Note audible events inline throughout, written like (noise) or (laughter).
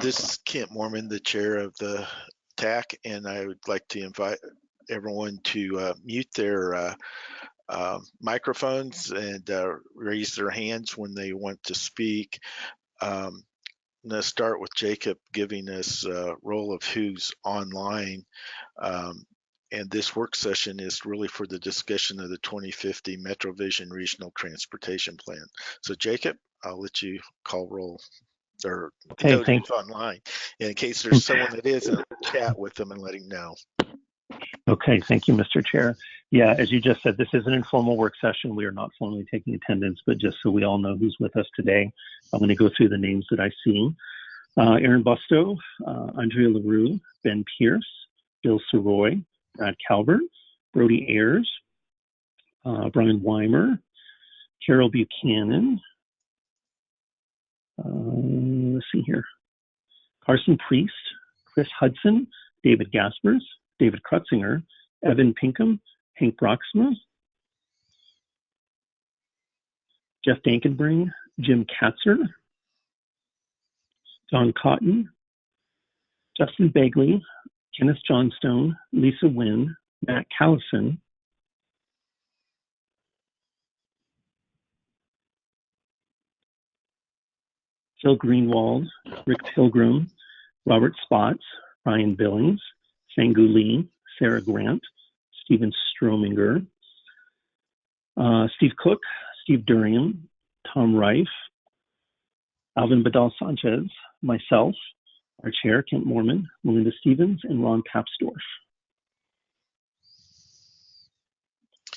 This is Kent Moorman, the chair of the TAC, and I would like to invite everyone to uh, mute their uh, uh, microphones and uh, raise their hands when they want to speak. Um, I'm going to start with Jacob giving us a role of who's online. Um, and this work session is really for the discussion of the 2050 MetroVision Regional Transportation Plan. So Jacob, I'll let you call roll or note thank- online. In case there's someone that isn't, chat with them and let him know. Okay, thank you, Mr. Chair. Yeah, as you just said, this is an informal work session. We are not formally taking attendance, but just so we all know who's with us today, I'm going to go through the names that I see. Uh, Aaron Busto, uh, Andrea LaRue, Ben Pierce, Bill Sirois, Brad Calvert, Brody Ayers, uh, Brian Weimer, Carol Buchanan. Uh, let's see here. Carson Priest, Chris Hudson, David Gaspers, David Krutzinger, Evan Pinkham, Hank Broxma, Jeff Dankenbring, Jim Katzer, Don Cotton, Justin Begley, Kenneth Johnstone, Lisa Wynn, Matt Callison, Phil Greenwald, Rick Pilgrim, Robert Spotts, Ryan Billings, Sangu Lee, Sarah Grant, Stephen Strominger, uh, Steve Cook, Steve Durian, Tom Reif, Alvin Badal Sanchez, myself, our chair, Kent Moorman, Melinda Stevens, and Ron Papsdorf.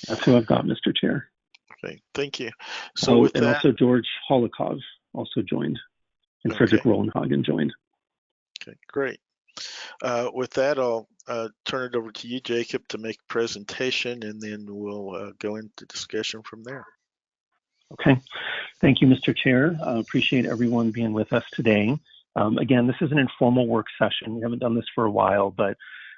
That's who I've got, Mr. Chair. Okay, thank you. So oh, with and that, also George Holokov also joined, and Frederick Okay. Rolenhagen joined. okay, great. Uh, with that, I'll uh, turn it over to you, Jacob, to make a presentation, and then we'll uh, go into discussion from there. Okay. Thank you, Mr. Chair. I appreciate everyone being with us today. Um, again, this is an informal work session. We haven't done this for a while, but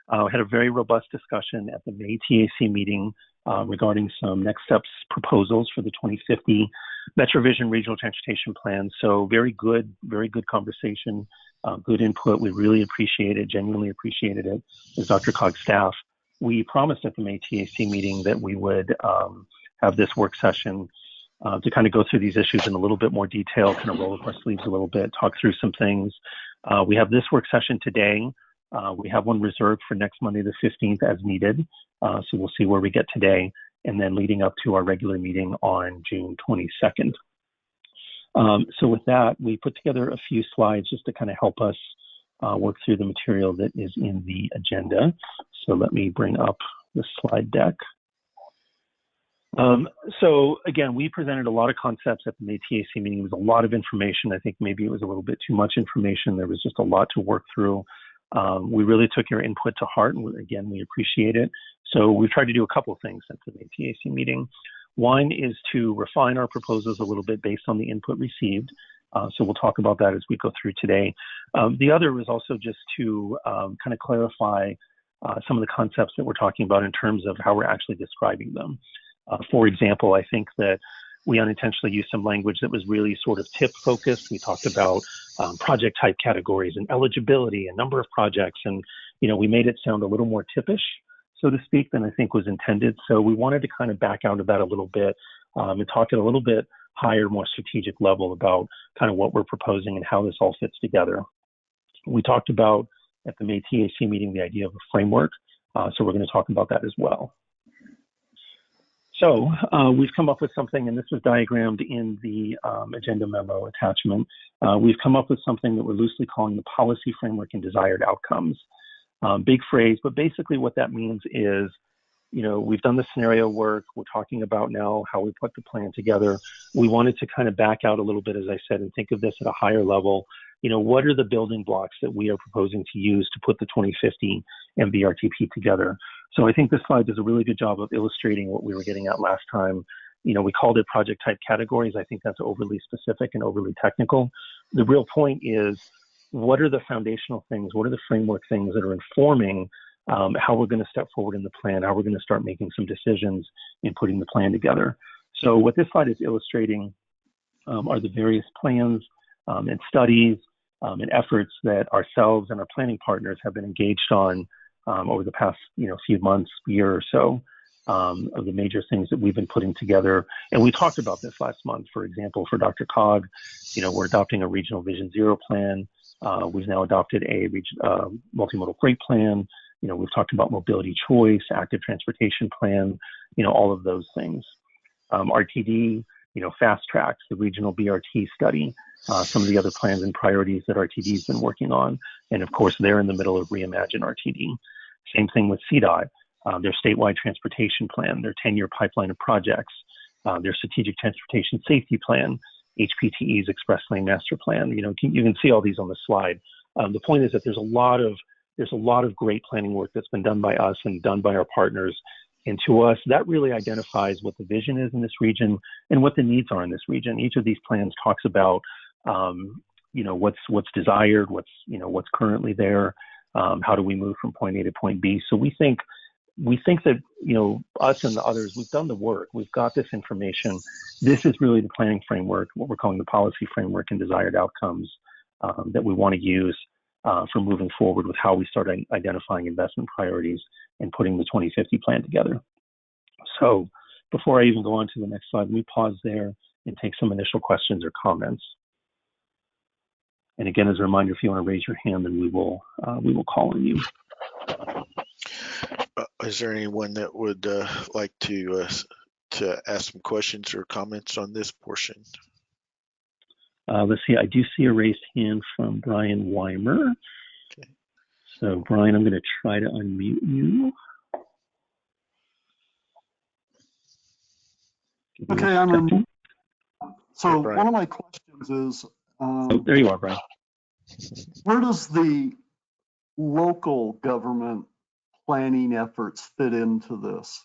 uh, we had a very robust discussion at the May TAC meeting uh, regarding some next steps proposals for the 2050 MetroVision Regional Transportation Plan. So very good, very good conversation, uh, good input. We really appreciate it, genuinely appreciated it as DRCOG staff. We promised at the May TAC meeting that we would um, have this work session uh, to kind of go through these issues in a little bit more detail, kind of roll up our sleeves a little bit, talk through some things. Uh, we have this work session today. Uh, we have one reserved for next Monday, the 15th, as needed. Uh, so we'll see where we get today, and then leading up to our regular meeting on June 22nd. Um, so with that, we put together a few slides just to kind of help us uh, work through the material that is in the agenda. So let me bring up the slide deck. Um, so again, we presented a lot of concepts at the May TAC meeting. It was a lot of information. I think maybe it was a little bit too much information. There was just a lot to work through. Um, we really took your input to heart, and again, we appreciate it. So we've tried to do a couple of things since the May TAC meeting. One is to refine our proposals a little bit based on the input received. Uh, so we'll talk about that as we go through today. Um, the other was also just to um, kind of clarify uh, some of the concepts that we're talking about in terms of how we're actually describing them. Uh, for example, I think that we unintentionally used some language that was really sort of tip focused. We talked about um, project type categories and eligibility and number of projects, and you know we made it sound a little more tippish, so to speak, than I think was intended. So we wanted to kind of back out of that a little bit um, and talk at a little bit higher, more strategic level about kind of what we're proposing and how this all fits together. We talked about at the May TAC meeting the idea of a framework, uh, so we're going to talk about that as well. So uh, we've come up with something, and this was diagrammed in the um, agenda memo attachment. Uh, we've come up with something that we're loosely calling the policy framework and desired outcomes. Um, big phrase, but basically what that means is, you know, we've done the scenario work. We're talking about now how we put the plan together. We wanted to kind of back out a little bit, as I said, and think of this at a higher level. You know, what are the building blocks that we are proposing to use to put the 2050 MVRTP together? So I think this slide does a really good job of illustrating what we were getting at last time. You know, we called it project type categories. I think that's overly specific and overly technical. The real point is what are the foundational things? What are the framework things that are informing um, how we're going to step forward in the plan, how we're going to start making some decisions in putting the plan together. So what this slide is illustrating um, are the various plans um, and studies um, and efforts that ourselves and our planning partners have been engaged on um, over the past you know few months, year or so. Um, of the major things that we've been putting together, and we talked about this last month. For example, for DRCOG, you know, we're adopting a regional Vision Zero plan. Uh, we've now adopted a uh, multimodal freight plan. You know, we've talked about mobility choice, active transportation plan. You know, all of those things. Um, RTD, you know, FasTracks, the regional BRT study, uh, some of the other plans and priorities that RTD's been working on. And of course, they're in the middle of Reimagine RTD. Same thing with CDOT, uh, their statewide transportation plan, their 10 year pipeline of projects, uh, their strategic transportation safety plan, HPTE's express lane master plan. You know, you can see all these on the slide. Um, the point is that there's a lot of there's a lot of great planning work that's been done by us and done by our partners and to us, that really identifies what the vision is in this region and what the needs are in this region. Each of these plans talks about, um, you know, what's what's desired, what's you know what's currently there, um, how do we move from point A to point B. So we think we think that you know us and the others, we've done the work, we've got this information. This is really the planning framework, what we're calling the policy framework and desired outcomes um, that we want to use uh, for moving forward with how we start identifying investment priorities and putting the 2050 plan together. So before I even go on to the next slide, let me pause there and take some initial questions or comments. And again, as a reminder, if you want to raise your hand, then we will uh, we will call on you. Is there anyone that would uh, like to uh, to ask some questions or comments on this portion? Uh, let's see. I do see a raised hand from Brian Weimer. Okay. So Brian, I'm going to try to unmute you. Okay, I'm in. So hey, one of my questions is, um, oh, there you are, Brian. Where does the local government planning efforts fit into this?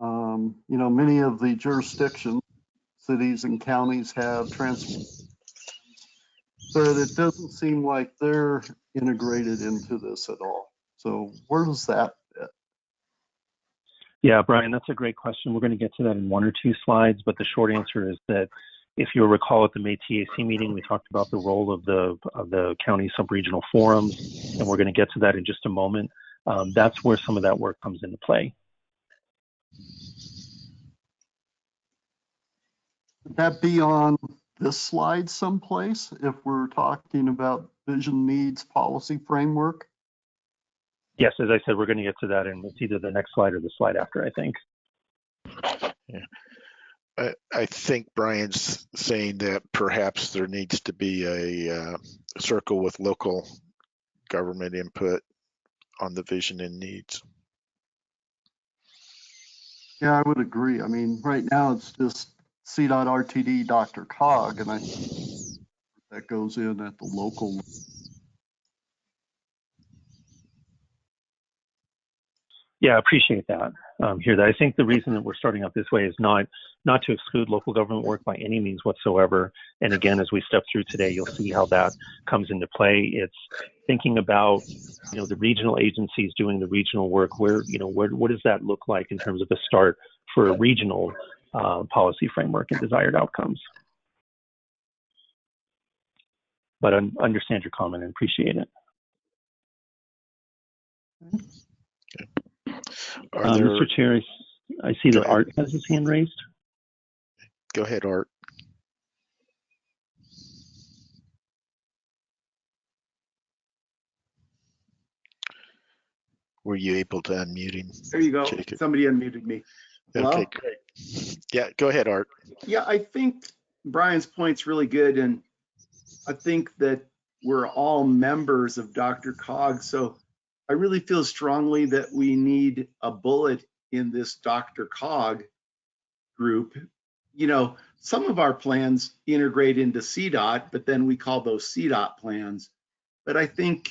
Um, you know, many of the jurisdictions, cities and counties have transport but it doesn't seem like they're integrated into this at all. So where does that fit? Yeah, Brian, that's a great question. We're going to get to that in one or two slides, but the short answer is that if you'll recall at the May TAC meeting, we talked about the role of the of the county subregional forums, and we're going to get to that in just a moment. Um, that's where some of that work comes into play. Would that be on this slide someplace if we're talking about vision needs policy framework? Yes, as I said, we're going to get to that and it's either the next slide or the slide after, I think. Yeah. I, I think Brian's saying that perhaps there needs to be a uh, circle with local government input on the vision and needs. Yeah, I would agree. I mean, right now it's just C.RTD DRCOG, and I that goes in at the local. Yeah, I appreciate that. Um, here, that I think the reason that we're starting out this way is not not to exclude local government work by any means whatsoever. And again, as we step through today, you'll see how that comes into play. It's thinking about you know the regional agencies doing the regional work. Where you know where what does that look like in terms of a start for a regional uh, policy framework and desired outcomes. But I understand your comment and appreciate it. Uh, there... Mr. Chair, I see that Art has his hand raised. Go ahead, Art. Were you able to unmute him? There you go. Somebody unmuted me. Okay, great. Yeah, go ahead, Art. Yeah, I think Brian's point's really good, and I think that we're all members of DRCOG, so I really feel strongly that we need a bullet in this DRCOG group. You know, some of our plans integrate into CDOT, but then we call those CDOT plans. But I think,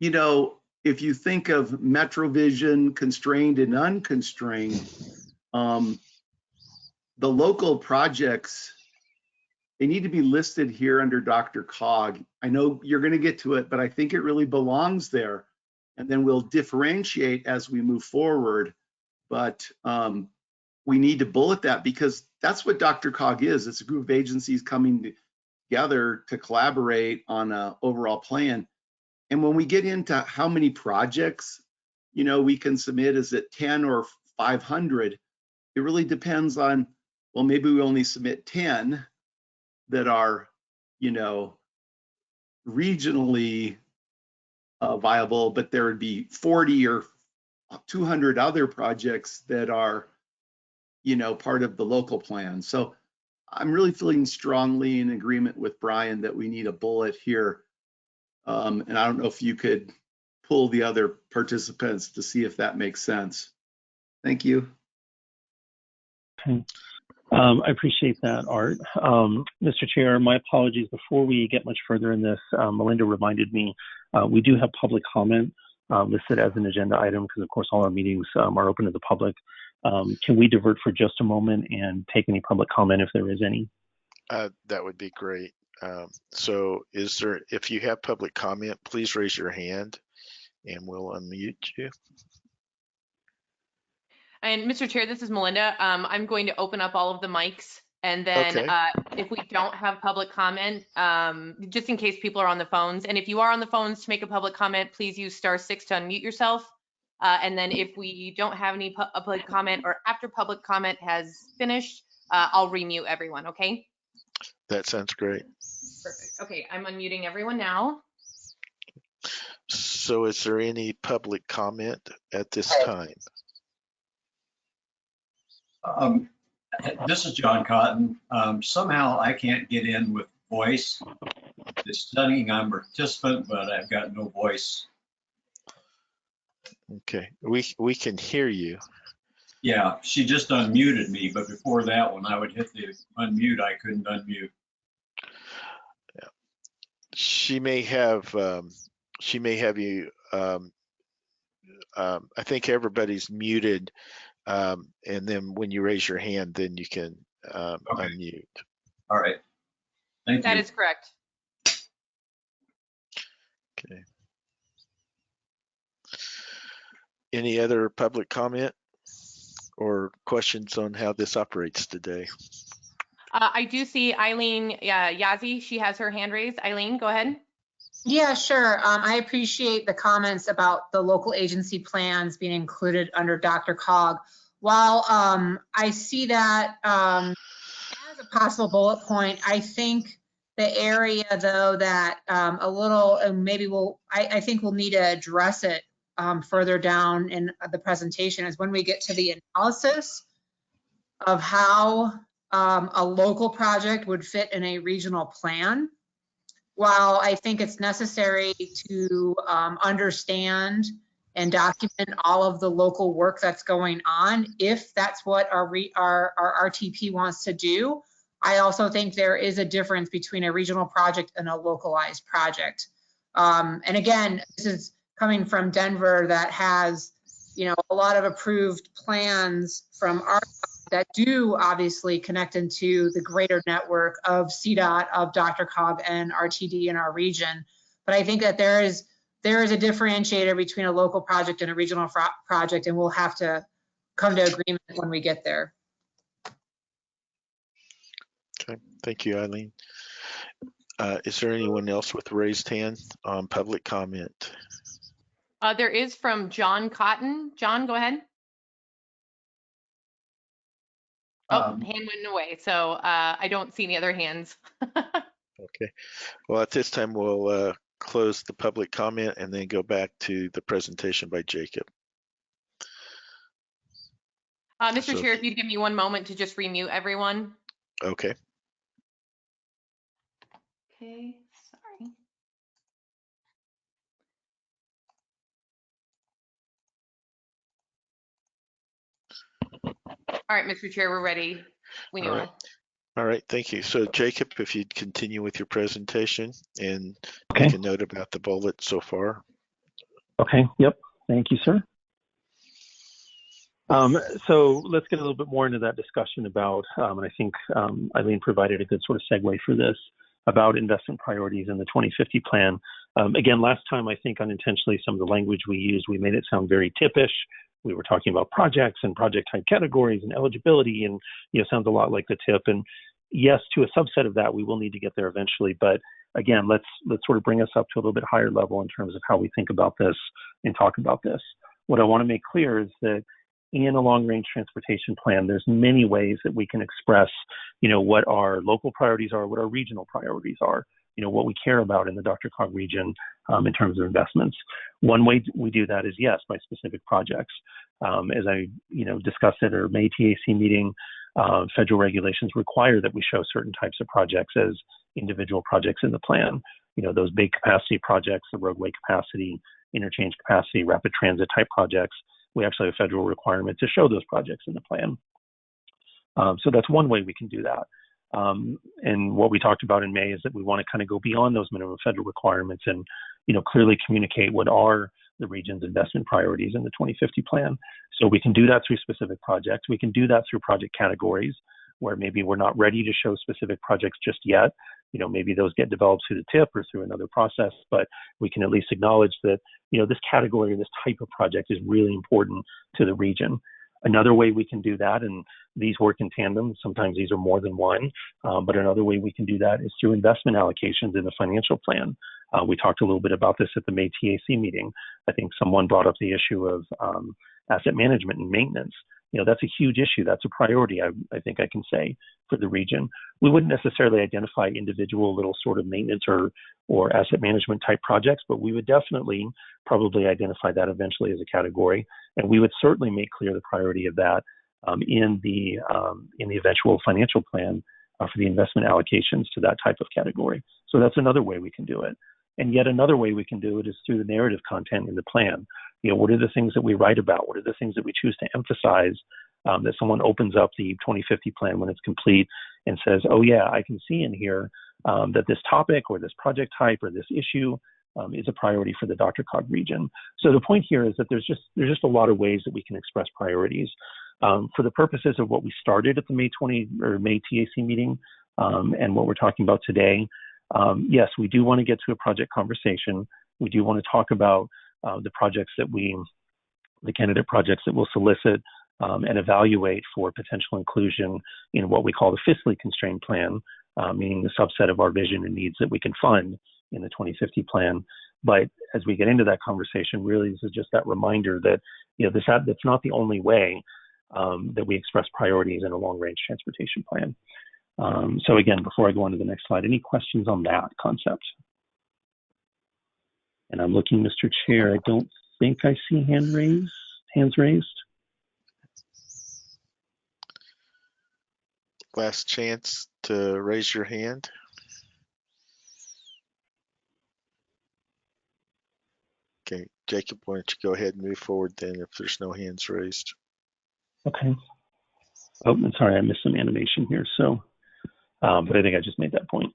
you know, if you think of MetroVision constrained and unconstrained, um, the local projects, they need to be listed here under DRCOG. I know you're going to get to it, but I think it really belongs there. And then we'll differentiate as we move forward. But um, we need to bullet that because that's what DRCOG is. It's a group of agencies coming together to collaborate on an overall plan. And when we get into how many projects, you know, we can submit, is it 10 or 500? It really depends on, well, maybe we only submit 10 that are, you know, regionally uh, viable, but there would be 40 or 200 other projects that are, you know, part of the local plan. So I'm really feeling strongly in agreement with Brian that we need a bullet here. Um, and I don't know if you could pull the other participants to see if that makes sense. Thank you. Um, I appreciate that, Art. Um, Mr. Chair, my apologies. Before we get much further in this, uh, Melinda reminded me uh, we do have public comment uh, listed as an agenda item because, of course, all our meetings um, are open to the public. Um, can we divert for just a moment and take any public comment if there is any? Uh, that would be great. Um, so is there, if you have public comment, please raise your hand and we'll unmute you. And Mr. Chair, this is Melinda. Um, I'm going to open up all of the mics. And then Okay. uh, if we don't have public comment, um, just in case people are on the phones, and if you are on the phones to make a public comment, please use star six to unmute yourself. Uh, and then if we don't have any pu- public comment or after public comment has finished, uh, I'll remute everyone, okay? That sounds great. Perfect. Okay, I'm unmuting everyone now. So is there any public comment at this time? Um, this is John Cotton. Um, somehow I can't get in with voice. It's studying I'm a participant, but I've got no voice. Okay, we, we can hear you. Yeah, she just unmuted me, but before that, when I would hit the unmute, I couldn't unmute. She may have, um, she may have you, um, um, I think everybody's muted. Um, and then when you raise your hand, then you can, um, Okay. unmute. All right. Thank That you. is correct. Okay. Any other public comment or questions on how this operates today? Uh, I do see Eileen uh, Yazzie. She has her hand raised. Eileen, go ahead. Yeah, sure. Um, I appreciate the comments about the local agency plans being included under DRCOG. While um, I see that um, as a possible bullet point, I think the area though that um, a little, and maybe we'll, I, I think we'll need to address it um, further down in the presentation is when we get to the analysis of how um, a local project would fit in a regional plan while I think it's necessary to um, understand and document all of the local work that's going on, if that's what our, re- our, our RTP wants to do, I also think there is a difference between a regional project and a localized project. Um, and again, this is coming from Denver that has, you know, a lot of approved plans from our that do obviously connect into the greater network of CDOT, of DRCOG and RTD in our region. But I think that there is, there is a differentiator between a local project and a regional fro- project, and we'll have to come to agreement when we get there. Okay, thank you, Eileen. Uh, is there anyone else with raised hand on public comment? Uh, there is from John Cotton. John, go ahead. Oh, Um, hand went away, so uh, I don't see any other hands. (laughs) Okay. Well, at this time, we'll uh, close the public comment and then go back to the presentation by Jacob. Uh, Mr. So- Chair, if you'd give me one moment to just remute everyone. Okay. Okay, All right, Mr. Chair, we're ready. We All know. right. All right, thank you. So Jacob, if you'd continue with your presentation and Okay. make a note about the bullet so far. Okay, yep. Thank you, sir. Um, so let's get a little bit more into that discussion about, um, and I think um, Eileen provided a good sort of segue for this, about investment priorities in the 2050 plan. Um, again, last time, I think unintentionally, some of the language we used, we made it sound very tippish. We were talking about projects and project type categories and eligibility, and you know, sounds a lot like the tip. And yes, to a subset of that, we will need to get there eventually. But again, let's let's sort of bring us up to a little bit higher level in terms of how we think about this and talk about this. What I want to make clear is that in a long range transportation plan, there's many ways that we can express, you know, what our local priorities are, what our regional priorities are, you know, what we care about in the DRCOG region um, in terms of investments. One way we do that is yes, by specific projects. Um, as I, you know, discussed at our May TAC meeting, uh, federal regulations require that we show certain types of projects as individual projects in the plan. You know, those big capacity projects, the roadway capacity, interchange capacity, rapid transit type projects. We actually have federal requirement to show those projects in the plan. Um, so that's one way we can do that. Um, and what we talked about in May is that we want to kind of go beyond those minimum federal requirements and, you know, clearly communicate what are the region's investment priorities in the 2050 plan. So we can do that through specific projects. We can do that through project categories where maybe we're not ready to show specific projects just yet. You know, maybe those get developed through the TIP or through another process, but we can at least acknowledge that, you know, this category or this type of project is really important to the region. Another way we can do that, and these work in tandem, sometimes these are more than one, um, but another way we can do that is through investment allocations in the financial plan. Uh, we talked a little bit about this at the May TAC meeting. I think someone brought up the issue of um, asset management and maintenance. You know, that's a huge issue. That's a priority, I, I think I can say, for the region. We wouldn't necessarily identify individual little sort of maintenance or, or asset management type projects, but we would definitely probably identify that eventually as a category. And we would certainly make clear the priority of that um, in, the, um, in the eventual financial plan uh, for the investment allocations to that type of category. So that's another way we can do it. And yet another way we can do it is through the narrative content in the plan. You know, what are the things that we write about? What are the things that we choose to emphasize? Um, that someone opens up the 2050 plan when it's complete and says, "Oh yeah, I can see in here um, that this topic or this project type or this issue um, is a priority for the DRCOG region." So the point here is that there's just there's just a lot of ways that we can express priorities. Um, for the purposes of what we started at the May 20 or May TAC meeting um, and what we're talking about today, um, yes, we do want to get to a project conversation. We do want to talk about uh, the projects that we, the candidate projects that we'll solicit um, and evaluate for potential inclusion in what we call the fiscally constrained plan, uh, meaning the subset of our vision and needs that we can fund in the 2050 plan. But as we get into that conversation, really, this is just that reminder that you know this that's not the only way um, that we express priorities in a long-range transportation plan. Um, so again, before I go on to the next slide, any questions on that concept? And I'm looking, Mr. Chair, I don't think I see hand raised, hands raised. Last chance to raise your hand. Okay, Jacob, why don't you go ahead and move forward then if there's no hands raised. Okay. Oh, I'm sorry, I missed some animation here. So um, but I think I just made that point.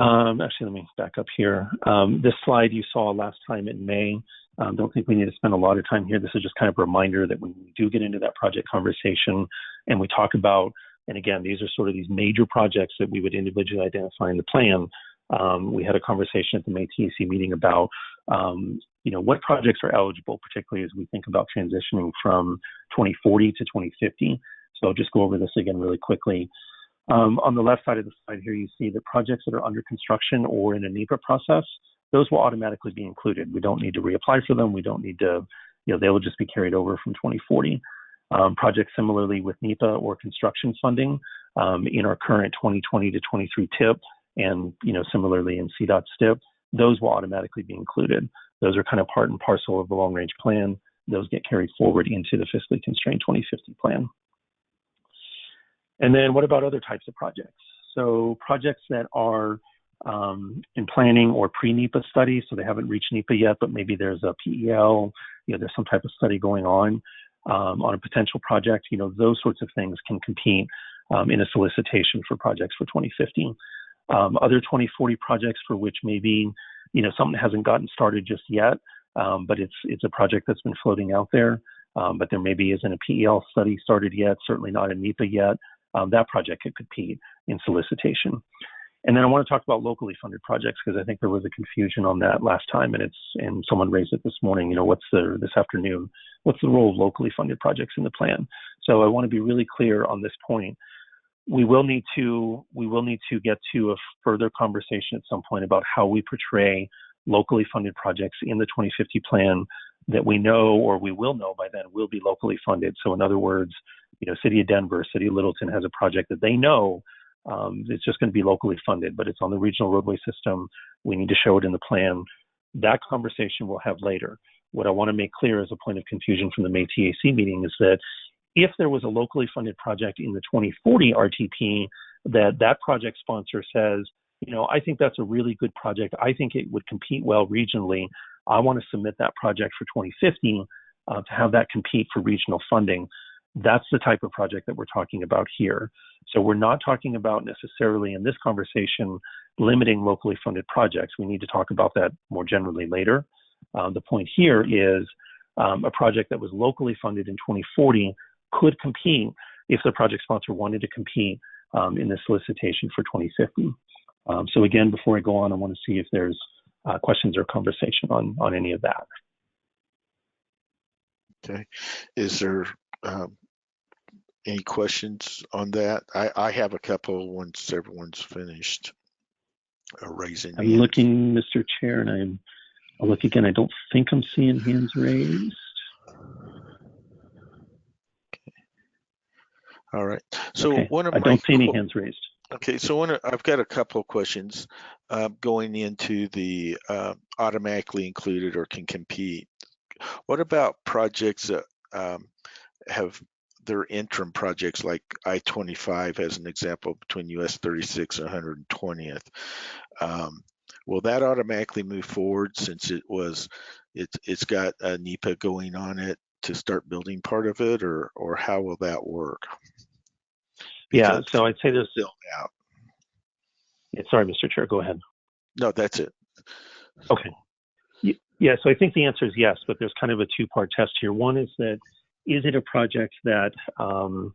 Um, actually, let me back up here. Um, this slide you saw last time in May. Um, don't think we need to spend a lot of time here. This is just kind of a reminder that when we do get into that project conversation and we talk about, and again, these are sort of these major projects that we would individually identify in the plan. Um, we had a conversation at the May TAC meeting about um, you know, what projects are eligible, particularly as we think about transitioning from 2040 to 2050. So I'll just go over this again really quickly. Um, on the left side of the slide here, you see the projects that are under construction or in a NEPA process. Those will automatically be included. We don't need to reapply for them. We don't need to, you know, they will just be carried over from 2040. Um, projects similarly with NEPA or construction funding um, in our current 2020 to 23 TIP and, you know, similarly in CDOT STIP, those will automatically be included. Those are kind of part and parcel of the long range plan. Those get carried forward into the fiscally constrained 2050 plan. And then what about other types of projects? So projects that are um, in planning or pre-NEPA studies, so they haven't reached NEPA yet, but maybe there's a PEL, you know, there's some type of study going on um, on a potential project. You know, those sorts of things can compete um, in a solicitation for projects for 2050. Um, other 2040 projects for which maybe you know something hasn't gotten started just yet, um, but it's it's a project that's been floating out there. Um, but there maybe isn't a PEL study started yet, certainly not a NEPA yet. Um, that project could compete in solicitation. And then I want to talk about locally funded projects because I think there was a confusion on that last time, and it's and someone raised it this morning. You know, what's the this afternoon? What's the role of locally funded projects in the plan? So I want to be really clear on this point. We will need to we will need to get to a further conversation at some point about how we portray locally funded projects in the 2050 plan that we know or we will know by then will be locally funded. So in other words, you know, City of Denver, City of Littleton has a project that they know um, it's just going to be locally funded, but it's on the regional roadway system. We need to show it in the plan. That conversation we'll have later. What I want to make clear as a point of confusion from the May TAC meeting is that if there was a locally funded project in the 2040 RTP, that that project sponsor says, you know, I think that's a really good project. I think it would compete well regionally. I want to submit that project for 2050 uh, to have that compete for regional funding. That's the type of project that we're talking about here. So we're not talking about necessarily in this conversation limiting locally funded projects. We need to talk about that more generally later. Um, the point here is um, a project that was locally funded in 2040 could compete if the project sponsor wanted to compete um, in the solicitation for 2050. Um, so again, before I go on, I want to see if there's uh, questions or conversation on on any of that. Okay. Is there um, any questions on that? I, I have a couple once everyone's finished uh, raising. I'm hands. looking, Mr. Chair, and I'm I'll look again. I don't think I'm seeing hands raised. Okay. All right. So Okay, one of I my don't see any hands raised. Okay, so one, I've got a couple of questions uh, going into the uh, automatically included or can compete. What about projects that um, have their interim projects like I-25 as an example between US 36 and 120th? Um, will that automatically move forward since it was, it's it's got a NEPA going on it to start building part of it or or how will that work? Yeah, so I'd say there's. built out. yeah, Sorry, Mr. Chair, go ahead. No, that's it. Okay. Yeah, so I think the answer is yes, but there's kind of a two-part test here. One is that is it a project that um,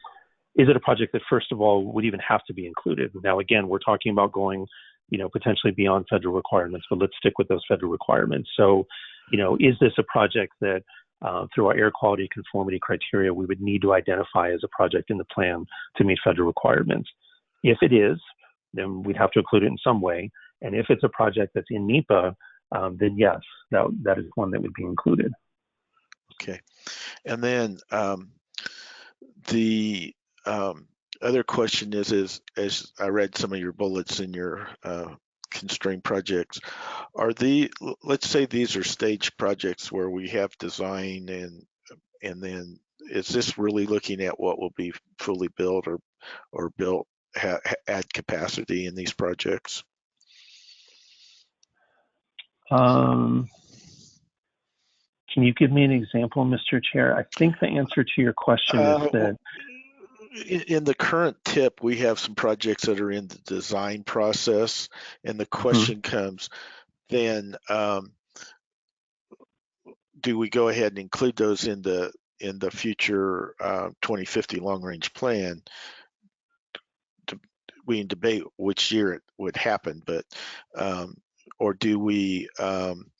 is it a project that first of all would even have to be included? Now, again, we're talking about going, you know, potentially beyond federal requirements, but let's stick with those federal requirements. So, you know, is this a project that uh, through our air quality conformity criteria we would need to identify as a project in the plan to meet federal requirements? If it is, then we'd have to include it in some way. And if it's a project that's in NEPA, um, then yes, that that is one that would be included. Okay. And then um, the um, other question is, is as I read some of your bullets in your uh, constrained projects, are the let's say these are stage projects where we have design and and then is this really looking at what will be fully built or or built ha, add capacity in these projects? Um, can you give me an example, Mr. Chair? I think the answer to your question Uh, is that in, in the current tip, we have some projects that are in the design process, and the question comes, then um, do we go ahead and include those in the in the future uh, 2050 long range plan? We can debate which year it would happen, but um, or do we um,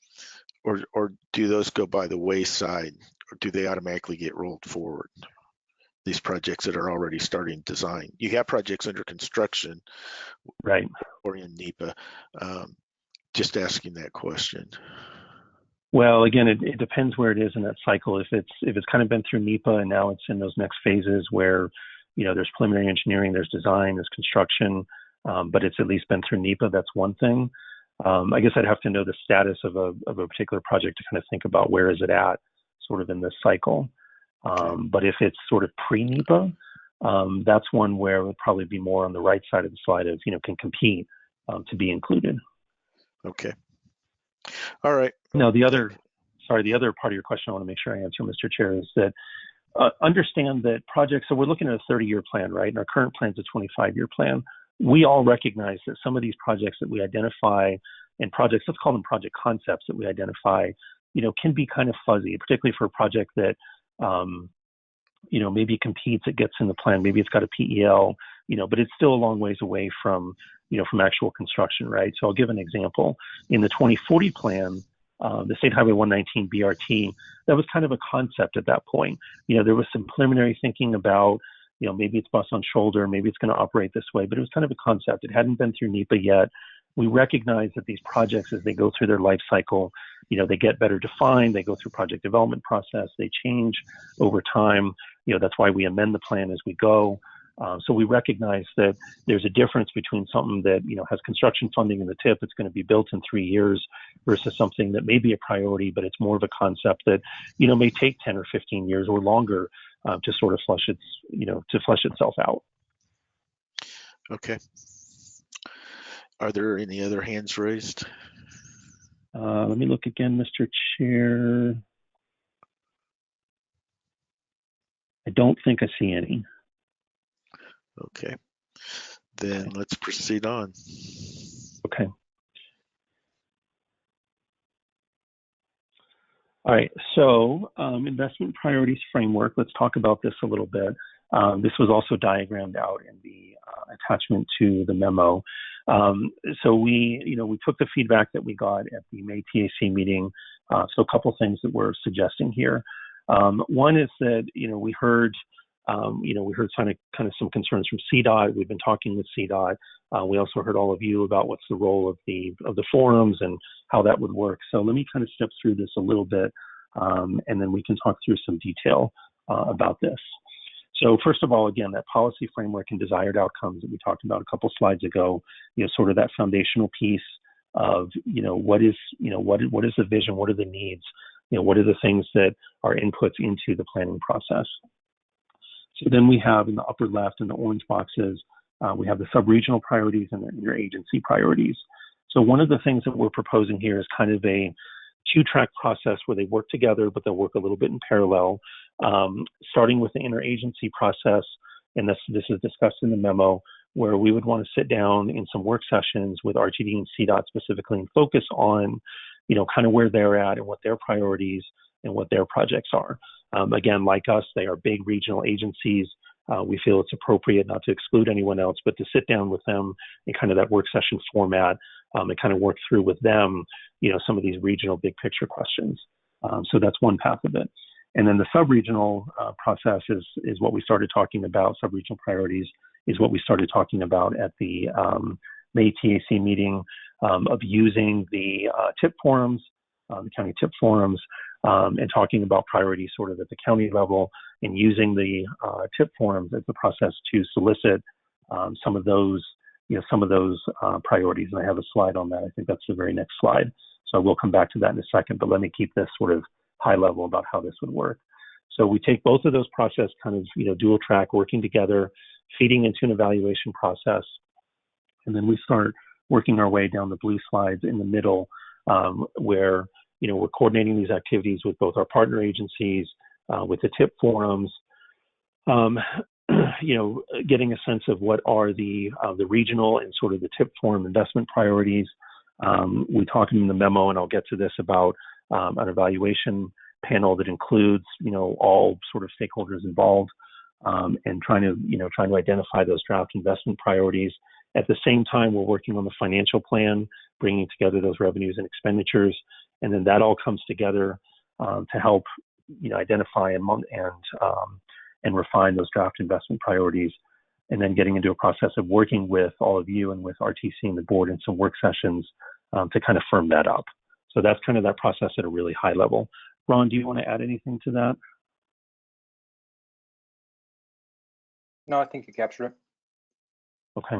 or or do those go by the wayside, or do they automatically get rolled forward? these projects that are already starting design. You have projects under construction right. or in NEPA. Um, just asking that question. Well, again, it, it depends where it is in that cycle. If it's if it's kind of been through NEPA and now it's in those next phases where, you know, there's preliminary engineering, there's design, there's construction, um, but it's at least been through NEPA. That's one thing. Um, I guess I'd have to know the status of a of a particular project to kind of think about where is it at, sort of in this cycle. Um, but if it's sort of pre-NEPA, um, that's one where it would probably be more on the right side of the slide of, you know, can compete um, to be included. Okay. All right. Now, the other, sorry, the other part of your question I want to make sure I answer, Mr. Chair, is that uh, understand that projects, so we're looking at a 30 year plan, right? And our current plan is a 25 year plan. We all recognize that some of these projects that we identify and projects, let's call them project concepts that we identify, you know, can be kind of fuzzy, particularly for a project that, um, you know, maybe competes, it gets in the plan, maybe it's got a PEL, you know, but it's still a long ways away from, you know, from actual construction, right? So I'll give an example. In the 2040 plan, uh, the State Highway 119 BRT, that was kind of a concept at that point. You know, there was some preliminary thinking about, you know, maybe it's bus on shoulder, maybe it's going to operate this way, but it was kind of a concept. It hadn't been through NEPA yet. We recognize that these projects, as they go through their life cycle, you know, they get better defined, they go through project development process, they change over time. You know, that's why we amend the plan as we go. Uh, so we recognize that there's a difference between something that you know has construction funding in the tip, it's going to be built in three years, versus something that may be a priority, but it's more of a concept that you know may take 10 or 15 years or longer uh, to sort of flush its you know to flush itself out. Okay. Are there any other hands raised? Uh, let me look again, Mr. Chair. I don't think I see any. Okay. Then let's proceed on. Okay. All right, so um, investment priorities framework, let's talk about this a little bit. Um, this was also diagrammed out in the uh, attachment to the memo. Um, so we, you know, we took the feedback that we got at the May TAC meeting. Uh, so a couple things that we're suggesting here. Um, one is that, you know, we heard um, you know, we heard kind of kind of some concerns from CDOT. We've been talking with CDOT. Uh, we also heard all of you about what's the role of the of the forums and how that would work. So let me kind of step through this a little bit, um, and then we can talk through some detail uh, about this. So first of all, again, that policy framework and desired outcomes that we talked about a couple slides ago, you know, sort of that foundational piece of, you know, what is, you know, what what is the vision, what are the needs, you know, what are the things that are inputs into the planning process. So then we have in the upper left in the orange boxes, uh, we have the sub-regional priorities and the agency priorities. So one of the things that we're proposing here is kind of a two-track process where they work together, but they'll work a little bit in parallel, um, starting with the interagency process. And this, this is discussed in the memo, where we would want to sit down in some work sessions with RTD and CDOT specifically and focus on, you know, kind of where they're at and what their priorities and what their projects are. Um, again, like us, they are big regional agencies. Uh, we feel it's appropriate not to exclude anyone else, but to sit down with them in kind of that work session format um, and kind of work through with them, you know, some of these regional big picture questions. Um, so that's one path of it. And then the sub-regional uh, process is, is what we started talking about. Sub-regional priorities is what we started talking about at the um, May TAC meeting um, of using the uh, TIP forums, uh, the county TIP forums, um, and talking about priorities sort of at the county level and using the uh, TIP forums as a process to solicit um, some of those, you know, some of those uh, priorities. And I have a slide on that. I think that's the very next slide. So we'll come back to that in a second, but let me keep this sort of high level about how this would work. So we take both of those process kind of, you know, dual track working together, feeding into an evaluation process. And then we start working our way down the blue slides in the middle um, where you know, we're coordinating these activities with both our partner agencies, uh, with the TIP forums, um, (clears throat) you know, getting a sense of what are the uh, the regional and sort of the TIP forum investment priorities. Um, we talk in the memo, and I'll get to this about um, an evaluation panel that includes, you know, all sort of stakeholders involved, um, and trying to, you know, trying to identify those draft investment priorities. At the same time, we're working on the financial plan, bringing together those revenues and expenditures, and then that all comes together um, to help you know identify and and um, and refine those draft investment priorities, and then getting into a process of working with all of you and with RTC and the board in some work sessions um, to kind of firm that up. So that's kind of that process at a really high level. Ron, do you want to add anything to that? No, I think you captured it. Okay.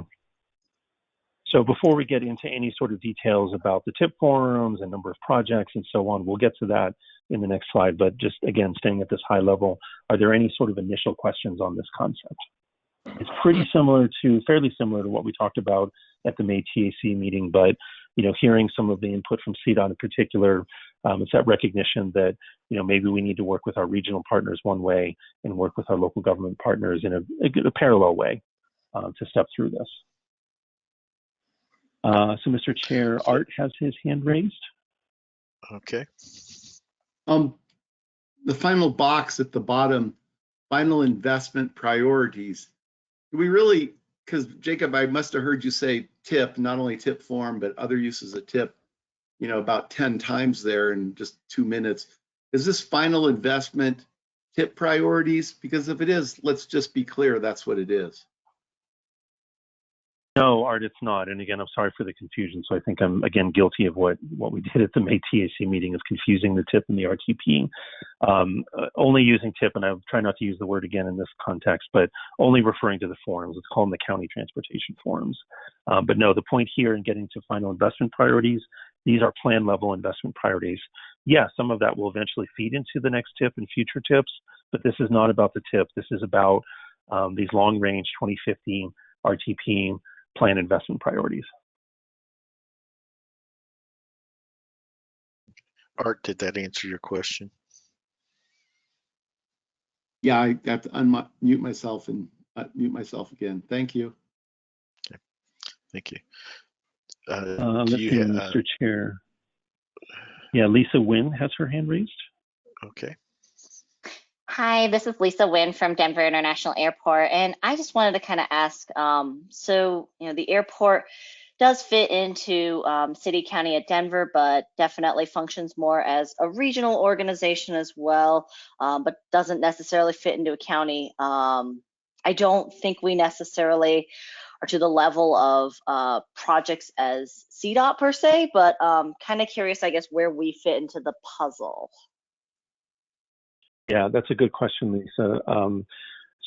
So before we get into any sort of details about the tip forums and number of projects and so on, we'll get to that in the next slide. But just again, staying at this high level, are there any sort of initial questions on this concept? It's pretty similar to, fairly similar to what we talked about at the May TAC meeting, but you know, hearing some of the input from CDOT in particular, um, it's that recognition that you know maybe we need to work with our regional partners one way and work with our local government partners in a, a, a parallel way uh, to step through this. Uh, so, Mr. Chair, Art has his hand raised. Okay. Um, the final box at the bottom, final investment priorities. We really, because Jacob, I must have heard you say tip, not only tip form, but other uses of tip. you know, about 10 times there in just two minutes. Is this final investment tip priorities? Because if it is, let's just be clear, that's what it is. No, Art, it's not. And again, I'm sorry for the confusion. So I think I'm again guilty of what what we did at the (laughs) May TAC meeting of confusing the TIP and the RTP. Um, uh, only using TIP, and I'll try not to use the word again in this context, but only referring to the forms. Let's call them the county transportation forms. Uh, but no, the point here in getting to final investment priorities, these are plan level investment priorities. Yeah, some of that will eventually feed into the next TIP and future TIPs, but this is not about the TIP. This is about um, these long range 2050 RTP plan investment priorities. Art, did that answer your question? Yeah, I have to unmute myself and uh, mute myself again. Thank you. Okay. Thank you. Uh, Uh, let's you see, uh, Mr. Chair. Yeah, Lisa Wynn has her hand raised. Okay, Hi, this is Lisa Wynn from Denver International Airport, and I just wanted to kind of ask, um, so, you know, the airport does fit into um, city county at Denver, but definitely functions more as a regional organization as well, um, but doesn't necessarily fit into a county. Um, I don't think we necessarily are to the level of uh, projects as CDOT per se, but um, kind of curious, I guess, where we fit into the puzzle. Yeah, that's a good question, Lisa. Um,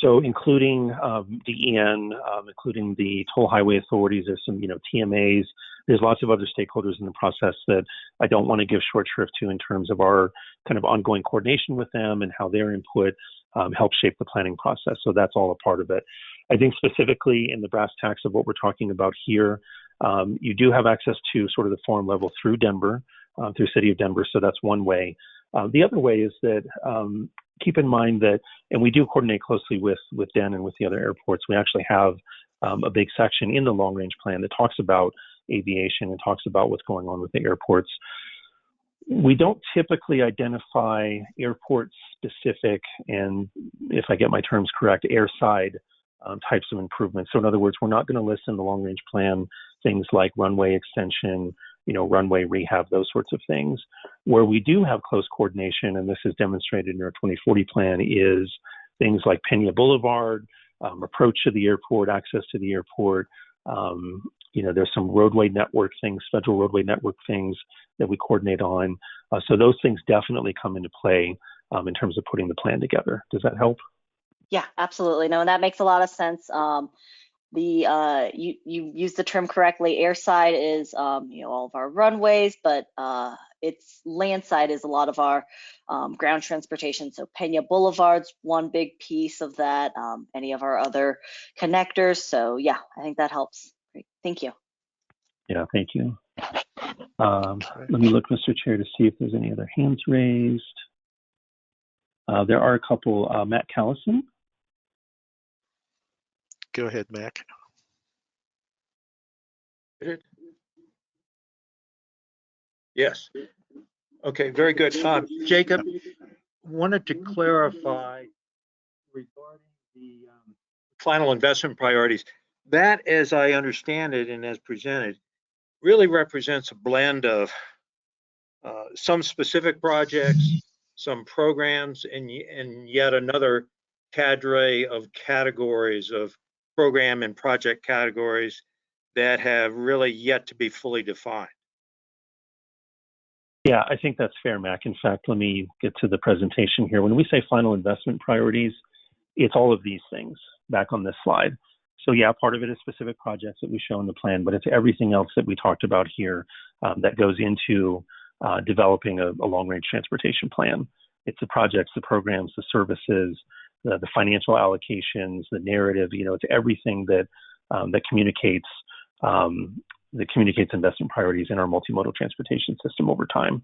so including um, DEN, um, including the toll highway authorities, there's some, you know, TMAs. There's lots of other stakeholders in the process that I don't want to give short shrift to in terms of our kind of ongoing coordination with them and how their input um, helps shape the planning process. So that's all a part of it. I think specifically in the brass tacks of what we're talking about here, um, you do have access to sort of the forum level through Denver, uh, through City of Denver. So that's one way. Uh, the other way is that um, keep in mind that, and we do coordinate closely with with Den and with the other airports. We actually have um, a big section in the long range plan that talks about aviation and talks about what's going on with the airports. We don't typically identify airport specific and, if I get my terms correct, airside um, types of improvements. So, in other words, we're not going to list in the long range plan things like runway extension, you know, runway rehab, those sorts of things. Where we do have close coordination, and this is demonstrated in our 2040 plan, is things like Pena Boulevard, um, approach to the airport, access to the airport. Um, you know, there's some roadway network things, federal roadway network things that we coordinate on. Uh, so those things definitely come into play um, in terms of putting the plan together. Does that help? Yeah, absolutely. No, and that makes a lot of sense. Um, the uh, you you used the term correctly. Airside is um, you know all of our runways, but uh, it's landside is a lot of our um, ground transportation. So Pena Boulevard's one big piece of that. Um, any of our other connectors. So yeah, I think that helps. Great. Thank you. Yeah, thank you. Um, let me look, Mr. Chair, to see if there's any other hands raised. Uh, there are a couple. Uh, Mac Callison. Go ahead, Mac. Yes. Okay, very good. Uh, Jacob, wanted to clarify regarding the um, final investment priorities. That, as I understand it and as presented, really represents a blend of uh, some specific projects, some programs, and, and yet another cadre of categories of program and project categories that have really yet to be fully defined. Yeah, I think that's fair, Mac. In fact, let me get to the presentation here. When we say final investment priorities, it's all of these things back on this slide. So yeah, part of it is specific projects that we show in the plan, but it's everything else that we talked about here um, that goes into uh, developing a, a long-range transportation plan. It's the projects, the programs, the services, the, the financial allocations, the narrative. You know, it's everything that um, that communicates um, that communicates investment priorities in our multimodal transportation system over time.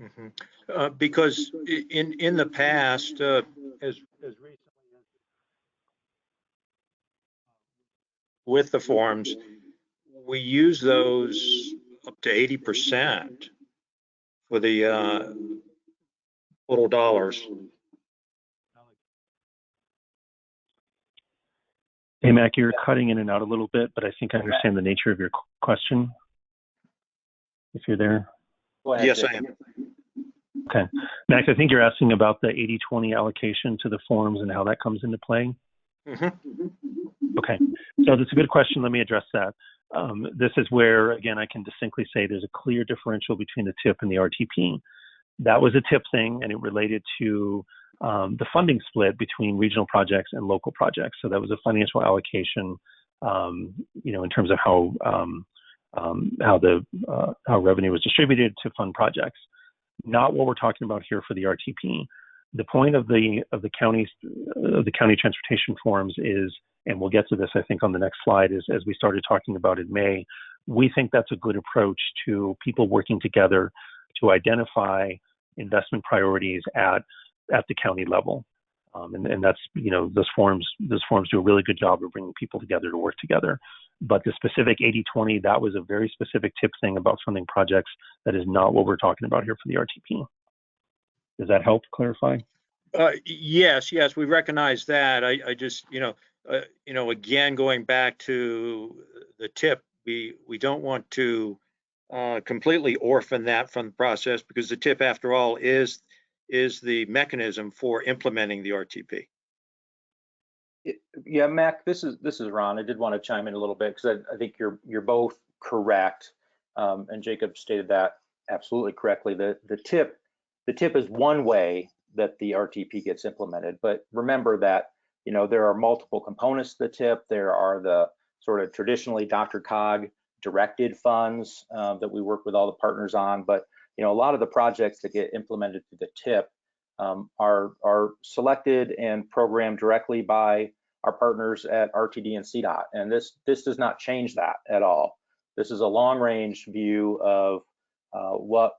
Mhm. Uh, Because in, in the past, uh, as, as recently as with the forms, we use those up to 80% for the uh, total dollars. Hey, Mac, you're cutting in and out a little bit, but I think I understand the nature of your question. If you're there. Ahead, Yes, I am. Okay. Max, I think you're asking about the 80-20 allocation to the forms and how that comes into play. Mhm. Okay, so that's a good question. Let me address that. Um, this is where, again, I can distinctly say there's a clear differential between the TIP and the RTP. That was a TIP thing, and it related to um, the funding split between regional projects and local projects. So that was a financial allocation, um, you know, in terms of how um, um, how the uh, how revenue was distributed to fund projects. Not what we're talking about here for the RTP. The point of the of the county of the county transportation forms is and we'll get to this, I think, on the next slide, is as we started talking about in May, we think that's a good approach to people working together to identify investment priorities at at the county level. Um, and, and that's, you know, those forms, those forms do a really good job of bringing people together to work together. But the specific 80-20, that was a very specific TIP thing about funding projects. That is not what we're talking about here for the RTP. Does that help clarify? Uh, yes, yes, we recognize that. I, I just, you know, uh, you know, again, going back to the TIP, we, we don't want to uh, completely orphan that from the process because the TIP, after all, is, is the mechanism for implementing the RTP. Yeah, Mac, this is, this is Ron. I did want to chime in a little bit because I, I think you're, you're both correct. Um, and Jacob stated that absolutely correctly. The, the TIP, the TIP is one way that the RTP gets implemented. But remember that, you know, there are multiple components to the TIP. There are the sort of traditionally DRCOG directed funds uh, that we work with all the partners on. But, you know, a lot of the projects that get implemented through the TIP um, are, are selected and programmed directly by our partners at RTD and CDOT. And this, this does not change that at all. This is a long range view of uh, what,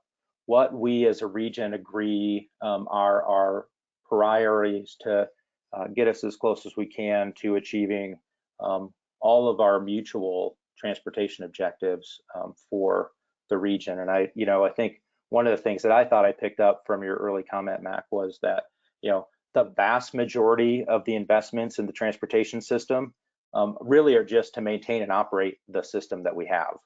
what we as a region agree um, are our priorities to uh, get us as close as we can to achieving um, all of our mutual transportation objectives um, for the region. And I, you know, I think one of the things that I thought I picked up from your early comment, Mac, was that, you know, the vast majority of the investments in the transportation system um, really are just to maintain and operate the system that we have.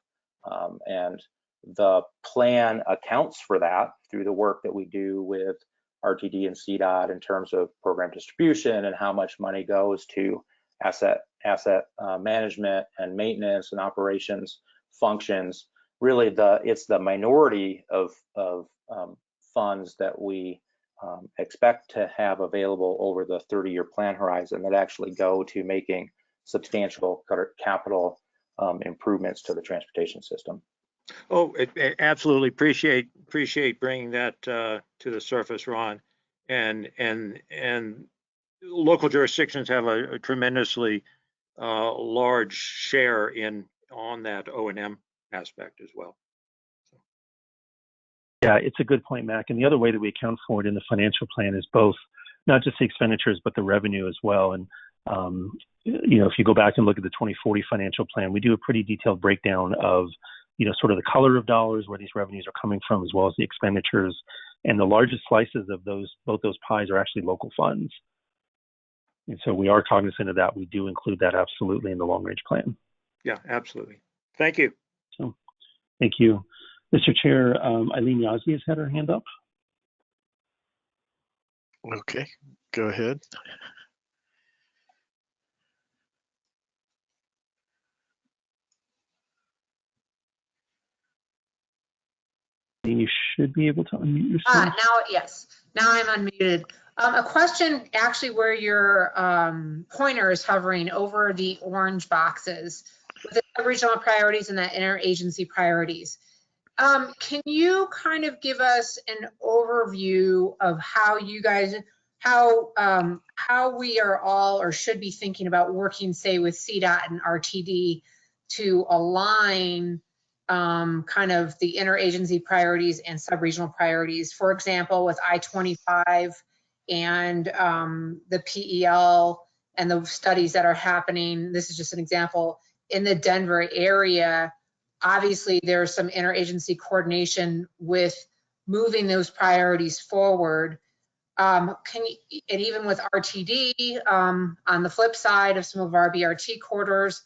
Um, and the plan accounts for that through the work that we do with RTD and CDOT in terms of program distribution and how much money goes to asset asset uh, management and maintenance and operations functions. Really, the it's the minority of of um, funds that we um, expect to have available over the 30-year plan horizon that actually go to making substantial capital um, improvements to the transportation system. Oh, it- it- absolutely appreciate, appreciate bringing that uh, to the surface, Ron. And, and, and local jurisdictions have a a tremendously uh, large share in, on that O and M aspect as well. Yeah, it's a good point, Mac. And the other way that we account for it in the financial plan is both not just the expenditures, but the revenue as well. And, um, you know, if you go back and look at the 2040 financial plan, we do a pretty detailed breakdown of, you know, sort of the color of dollars, where these revenues are coming from, as well as the expenditures. And the largest slices of those, both those pies are actually local funds. And so we are cognizant of that. We do include that absolutely in the long range plan. Yeah, absolutely. Thank you. So, thank you. Mr. Chair, um, Eileen Yazdi has had her hand up. Okay, go ahead. You should be able to unmute Ah, yourself. now, yes, now I'm unmuted. Um, a question actually where your, um, pointer is hovering over the orange boxes with the regional priorities and the interagency priorities. Um, can you kind of give us an overview of how you guys, how, um, how we are all or should be thinking about working, say, with CDOT and RTD to align um, kind of the interagency priorities and sub-regional priorities. For example, with I-25 and um, the PEL and the studies that are happening, this is just an example, in the Denver area, obviously there's some interagency coordination with moving those priorities forward. Um, can you, and even with RTD, um, on the flip side of some of our BRT corridors,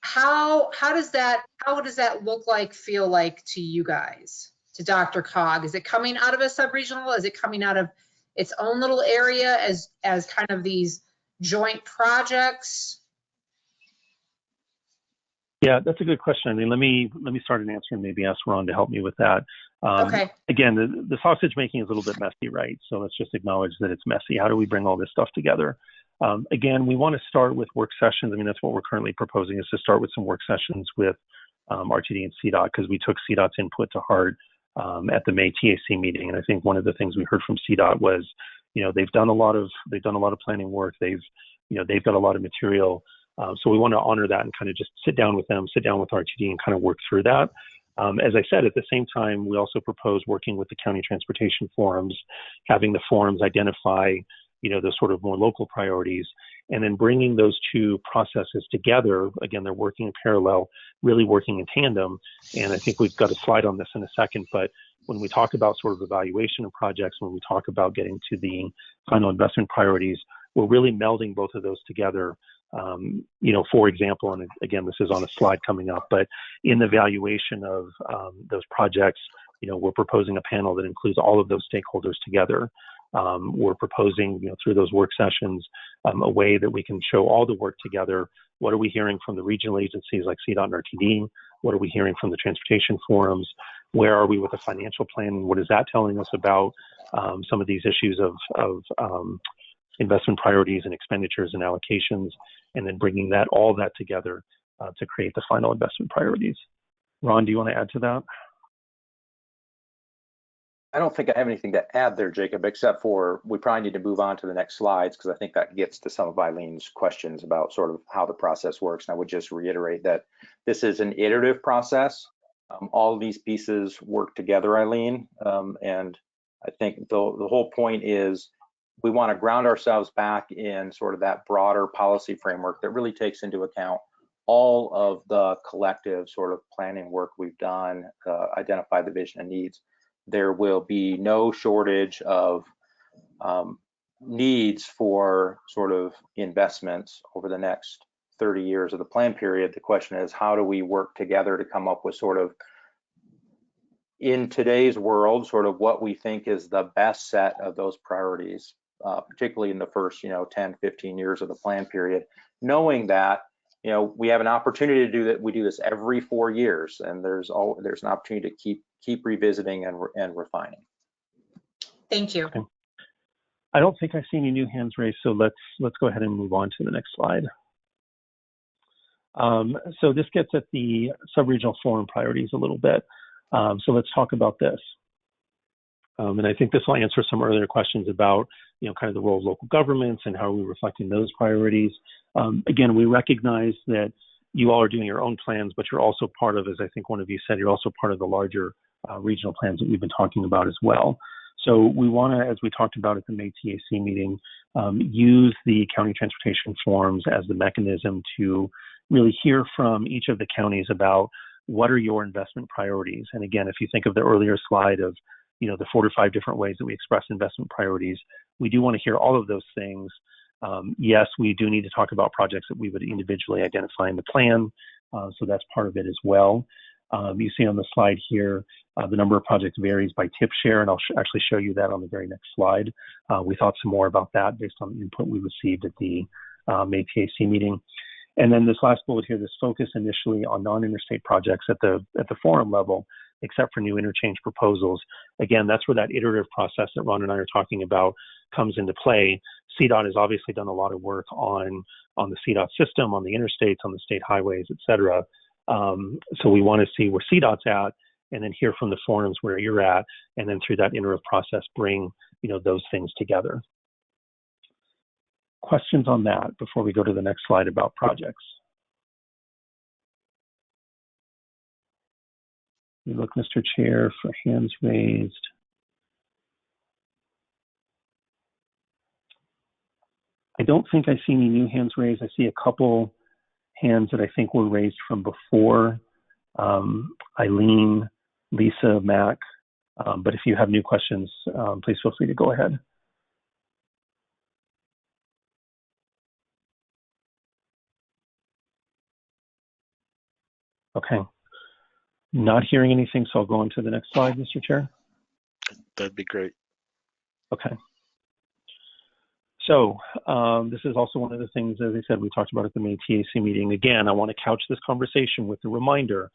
how how does that how does that look like feel like to you guys to DRCOG? Is it coming out of a sub-regional? Is it coming out of its own little area as, as kind of these joint projects? Yeah, that's a good question. I mean, let me let me start an answer and maybe ask Ron to help me with that. Um, Okay, Again, the, the sausage making is a little bit messy, right? So let's just acknowledge that it's messy. How do we bring all this stuff together? Um, again, we want to start with work sessions. I mean, that's what we're currently proposing is to start with some work sessions with um, RTD and CDOT because we took CDOT's input to heart um, at the May TAC meeting. And I think one of the things we heard from CDOT was, you know, they've done a lot of they've done a lot of planning work. They've, you know, they've got a lot of material. Um, so we want to honor that and kind of just sit down with them, sit down with RTD, and kind of work through that. Um, as I said, at the same time, we also propose working with the county transportation forums, having the forums identify, you know, those sort of more local priorities, and then bringing those two processes together. Again, they're working in parallel, really working in tandem. And I think we've got a slide on this in a second, but when we talk about sort of evaluation of projects, when we talk about getting to the final investment priorities, we're really melding both of those together. Um, you know, for example, and again, this is on a slide coming up, but in the valuation of um, those projects, you know, we're proposing a panel that includes all of those stakeholders together. Um, we're proposing, you know, through those work sessions, um, a way that we can show all the work together. What are we hearing from the regional agencies like CDOT and RTD? What are we hearing from the transportation forums? Where are we with the financial plan? What is that telling us about um, some of these issues of, of um, investment priorities and expenditures and allocations, and then bringing that all that together uh, to create the final investment priorities. Ron, do you want to add to that? I don't think I have anything to add there, Jacob, except for we probably need to move on to the next slides because I think that gets to some of Eileen's questions about sort of how the process works. And I would just reiterate that this is an iterative process. Um, all these pieces work together, Eileen. Um, and I think the, the whole point is we want to ground ourselves back in sort of that broader policy framework that really takes into account all of the collective sort of planning work we've done, uh, identify the vision and needs there will be no shortage of um, needs for sort of investments over the next 30 years of the plan period. The question is, how do we work together to come up with sort of, in today's world, sort of what we think is the best set of those priorities, uh, particularly in the first, you know, 10, 15 years of the plan period, knowing that you know we have an opportunity to do that we do this every four years and there's all there's an opportunity to keep keep revisiting and and refining thank you. I don't think I see any new hands raised, so let's let's go ahead and move on to the next slide. Um, so this gets at the sub-regional forum priorities a little bit. Um, so let's talk about this. Um, and I think this will answer some earlier questions about, you know, kind of the role of local governments and how are we reflecting those priorities. Um, again, we recognize that you all are doing your own plans, but you're also part of, as I think one of you said, you're also part of the larger uh, regional plans that we've been talking about as well. So we want to, as we talked about at the May TAC meeting, um, use the county transportation forums as the mechanism to really hear from each of the counties about what are your investment priorities. And again, if you think of the earlier slide of you know the four to five different ways that we express investment priorities, we do want to hear all of those things. Um, yes, we do need to talk about projects that we would individually identify in the plan, uh, so that's part of it as well. Um, you see on the slide here, uh, the number of projects varies by TIP share, and I'll sh actually show you that on the very next slide. Uh, we thought some more about that based on the input we received at the May TAC meeting. And then this last bullet here, this focus initially on non-interstate projects at the at the forum level, except for new interchange proposals. Again, that's where that iterative process that Ron and I are talking about comes into play. CDOT has obviously done a lot of work on on the CDOT system, on the interstates, on the state highways, et cetera. Um, so we want to see where CDOT's at, and then hear from the forums where you're at, and then through that iterative process, bring you know those things together questions on that before we go to the next slide about projects? You look, Mr. Chair, for hands raised. I don't think I see any new hands raised. I see a couple hands that I think were raised from before. Um, Eileen, Lisa, Mac. Um, but if you have new questions, um, please feel free to go ahead. Okay. Not hearing anything, so I'll go on to the next slide, Mr. Chair. That'd be great. Okay. So um, this is also one of the things, as I said, we talked about at the May TAC meeting. Again, I want to couch this conversation with the reminder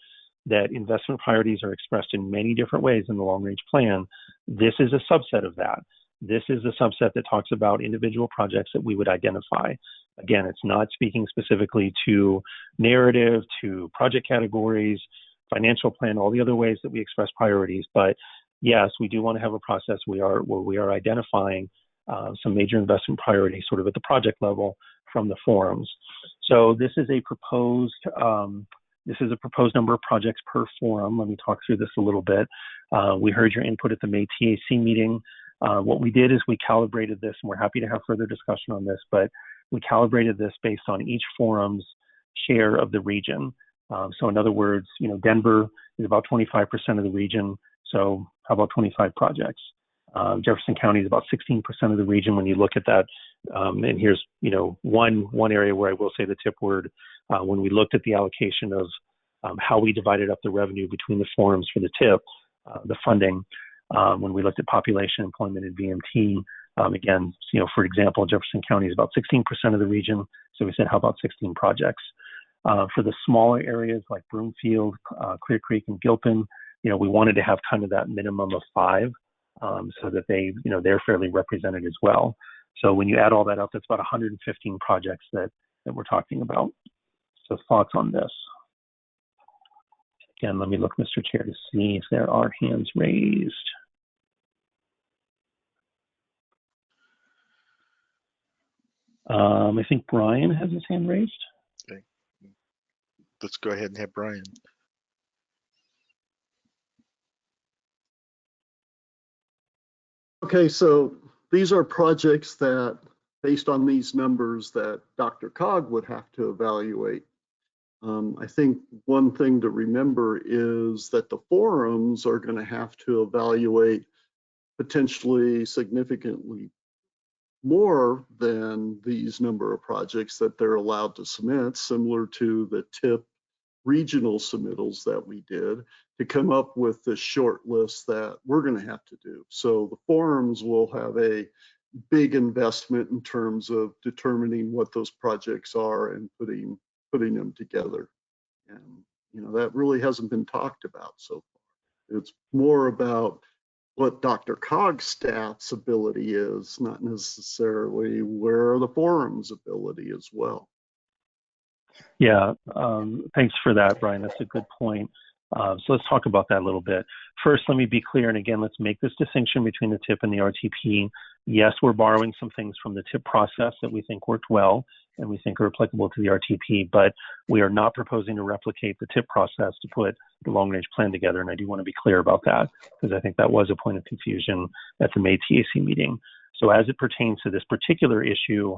that investment priorities are expressed in many different ways in the long range plan. This is a subset of that. This is a subset that talks about individual projects that we would identify. Again, it's not speaking specifically to narrative, to project categories, financial plan, all the other ways that we express priorities. But yes, we do want to have a process we are where we are identifying uh, some major investment priorities sort of at the project level from the forums. So this is a proposed um, this is a proposed number of projects per forum. Let me talk through this a little bit. Uh, we heard your input at the May TAC meeting. Uh, what we did is we calibrated this, and we're happy to have further discussion on this, but we calibrated this based on each forum's share of the region. Um, so in other words, you know, Denver is about 25% of the region. So how about 25 projects? Uh, Jefferson County is about 16% of the region when you look at that. Um, and here's, you know, one one area where I will say the TIP word. Uh, when we looked at the allocation of um, how we divided up the revenue between the forums for the TIP, uh, the funding, um, when we looked at population, employment, and VMT, um, again, you know, for example, Jefferson County is about 16% of the region. So we said, how about 16 projects? Uh, for the smaller areas like Broomfield, uh, Clear Creek, and Gilpin, you know, we wanted to have kind of that minimum of five um, so that they, you know, they're fairly represented as well. So when you add all that up, that's about 115 projects that, that we're talking about. So thoughts on this? Again, let me look, Mr. Chair, to see if there are hands raised. Um, I think Brian has his hand raised. Let's go ahead and have Brian. Okay, so these are projects that, based on these numbers, that DRCOG would have to evaluate. Um, I think one thing to remember is that the forums are going to have to evaluate potentially significantly more than these number of projects that they're allowed to submit, similar to the TIP regional submittals that we did to come up with the short list that we're going to have to do. So the forums will have a big investment in terms of determining what those projects are and putting putting them together. And you know that really hasn't been talked about so far. It's more about what DRCOG's staff's ability is, not necessarily where the forum's ability as well. Yeah, um, thanks for that, Brian. That's a good point. Uh, so let's talk about that a little bit. First, let me be clear, and again, let's make this distinction between the TIP and the RTP. Yes, we're borrowing some things from the TIP process that we think worked well and we think are applicable to the RTP, but we are not proposing to replicate the TIP process to put the long range plan together. And I do want to be clear about that because I think that was a point of confusion at the May TAC meeting. So as it pertains to this particular issue,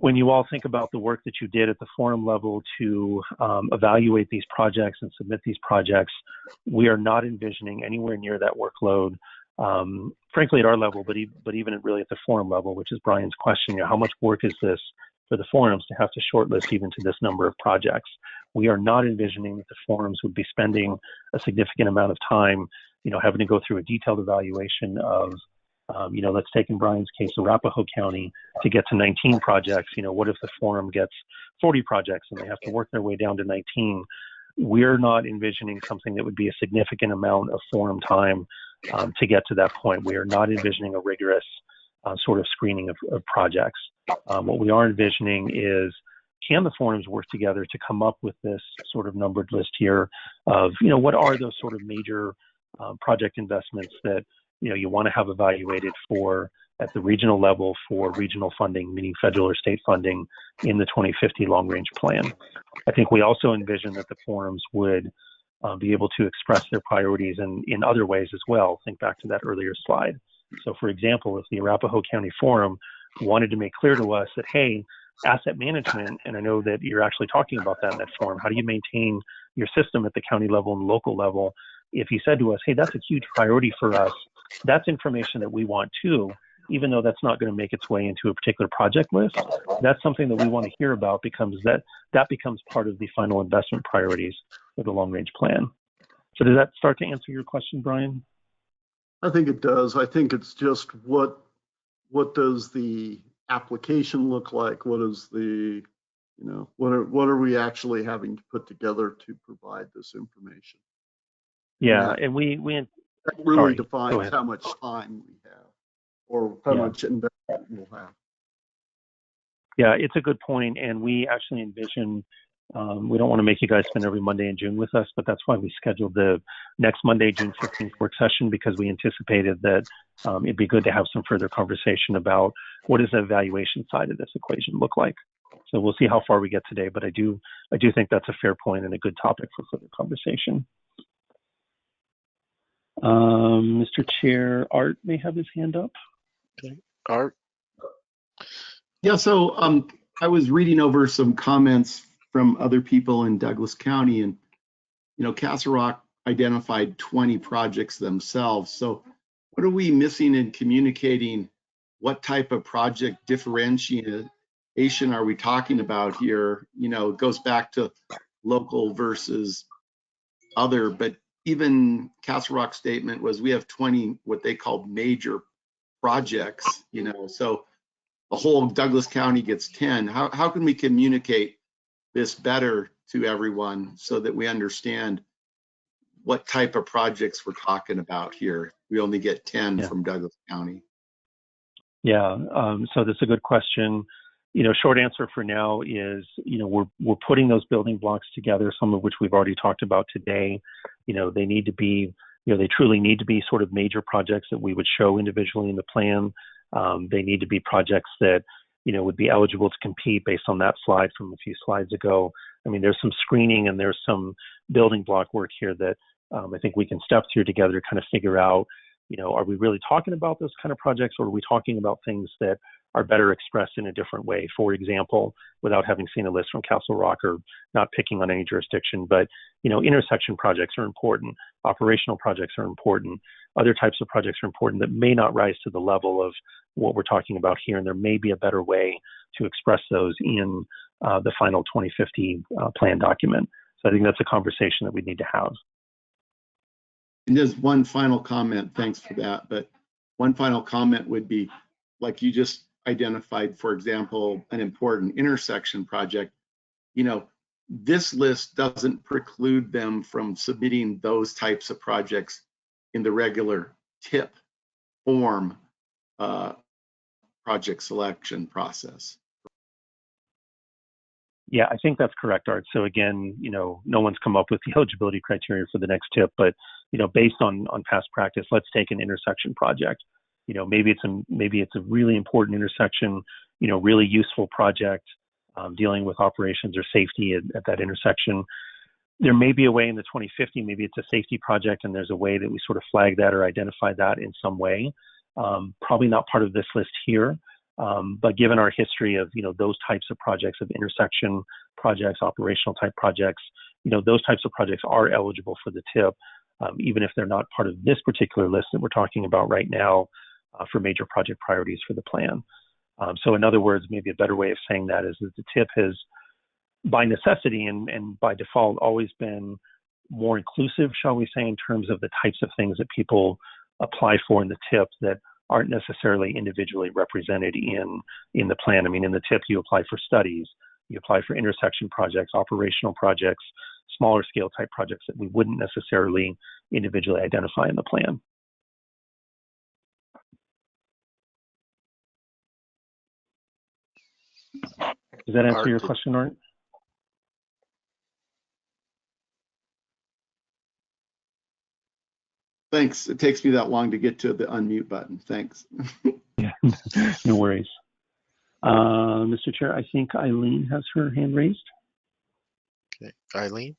when you all think about the work that you did at the forum level to um, evaluate these projects and submit these projects, we are not envisioning anywhere near that workload, um, frankly, at our level, but, e- but even really at the forum level, which is Brian's question, you know, how much work is this for the forums to have to shortlist even to this number of projects? We are not envisioning that the forums would be spending a significant amount of time, you know, having to go through a detailed evaluation of um, you know, let's take in Brian's case, Arapahoe County, to get to 19 projects. You know, what if the forum gets 40 projects and they have to work their way down to 19? We're not envisioning something that would be a significant amount of forum time um, to get to that point. We are not envisioning a rigorous uh, sort of screening of, of projects. Um, what we are envisioning is can the forums work together to come up with this sort of numbered list here of, you know, what are those sort of major uh, project investments that you know you want to have evaluated for at the regional level for regional funding, meaning federal or state funding in the 2050 long range plan. I think we also envision that the forums would uh, be able to express their priorities in, in other ways as well. Think back to that earlier slide. So, for example, if the Arapahoe County Forum wanted to make clear to us that, hey, asset management, and I know that you're actually talking about that in that forum, how do you maintain your system at the county level and local level? If you said to us, hey, that's a huge priority for us, that's information that we want too, even though that's not going to make its way into a particular project list. That's something that we want to hear about because that that becomes part of the final investment priorities for the long range plan. So does that start to answer your question, Brian? I think it does. I think it's just what, what does the application look like? What is the, you know, what are, what are we actually having to put together to provide this information? Yeah, and we we That Sorry, really go defines ahead. how much time we have or how Yeah. much investment we'll have. Yeah, it's a good point, and we actually envision. Um, we don't want to make you guys spend every Monday in June with us, but that's why we scheduled the next Monday, June 15th work session because we anticipated that um, it'd be good to have some further conversation about what does the evaluation side of this equation look like. So we'll see how far we get today, but I do I do think that's a fair point and a good topic for further conversation. Um, Mr. Chair, Art may have his hand up. Art, Yeah, so um, I was reading over some comments from other people in Douglas County and, you know, Castle Rock identified 20 projects themselves. So what are we missing in communicating? What type of project differentiation are we talking about here? You know, it goes back to local versus other, but even Castle Rock statement was we have 20 what they call major projects, you know, so the whole Douglas County gets 10. How, how can we communicate this better to everyone so that we understand what type of projects we're talking about here? We only get 10 Yeah. from Douglas County. Yeah, um, so that's a good question. You know, short answer for now is, you know, we're we're putting those building blocks together, some of which we've already talked about today. You know, they need to be, you know, they truly need to be sort of major projects that we would show individually in the plan. Um, they need to be projects that, you know, would be eligible to compete based on that slide from a few slides ago. I mean, there's some screening and there's some building block work here that um, I think we can step through together to kind of figure out, you know, are we really talking about those kind of projects or are we talking about things that are better expressed in a different way? For example, without having seen a list from Castle Rock or not picking on any jurisdiction, but, you know, intersection projects are important, operational projects are important, other types of projects are important that may not rise to the level of what we're talking about here. And there may be a better way to express those in uh, the final 2050 uh, plan document. So I think that's a conversation that we need to have. And just one final comment, thanks for that, but one final comment would be, like you just identified, for example, an important intersection project. You know, this list doesn't preclude them from submitting those types of projects in the regular TIP form uh, project selection process. Yeah, I think that's correct, Art. So again, you know, no one's come up with the (laughs) eligibility criteria for the next TIP, but you know, based on on past practice, let's take an intersection project. You know, maybe it's a maybe it's a really important intersection, you know, really useful project um, dealing with operations or safety at, at that intersection. There may be a way in the 2050, maybe it's a safety project, and there's a way that we sort of flag that or identify that in some way. Um, probably not part of this list here, um, but given our history of you know those types of projects of intersection projects, operational type projects, you know those types of projects are eligible for the TIP, um, even if they're not part of this particular list that we're talking about right now uh, for major project priorities for the plan. Um, so in other words, maybe a better way of saying that is that the TIP has, by necessity and, and by default, always been more inclusive, shall we say, in terms of the types of things that people apply for in the TIP that aren't necessarily individually represented in in the plan. I mean, in the TIP, you apply for studies, you apply for intersection projects, operational projects, smaller scale type projects that we wouldn't necessarily individually identify in the plan. Does that answer Art, your question, Art? Thanks. It takes me that long to get to the unmute button. Thanks. (laughs) Yeah, (laughs) no worries. Uh, Mr. Chair, I think Eileen has her hand raised. okay. Eileen,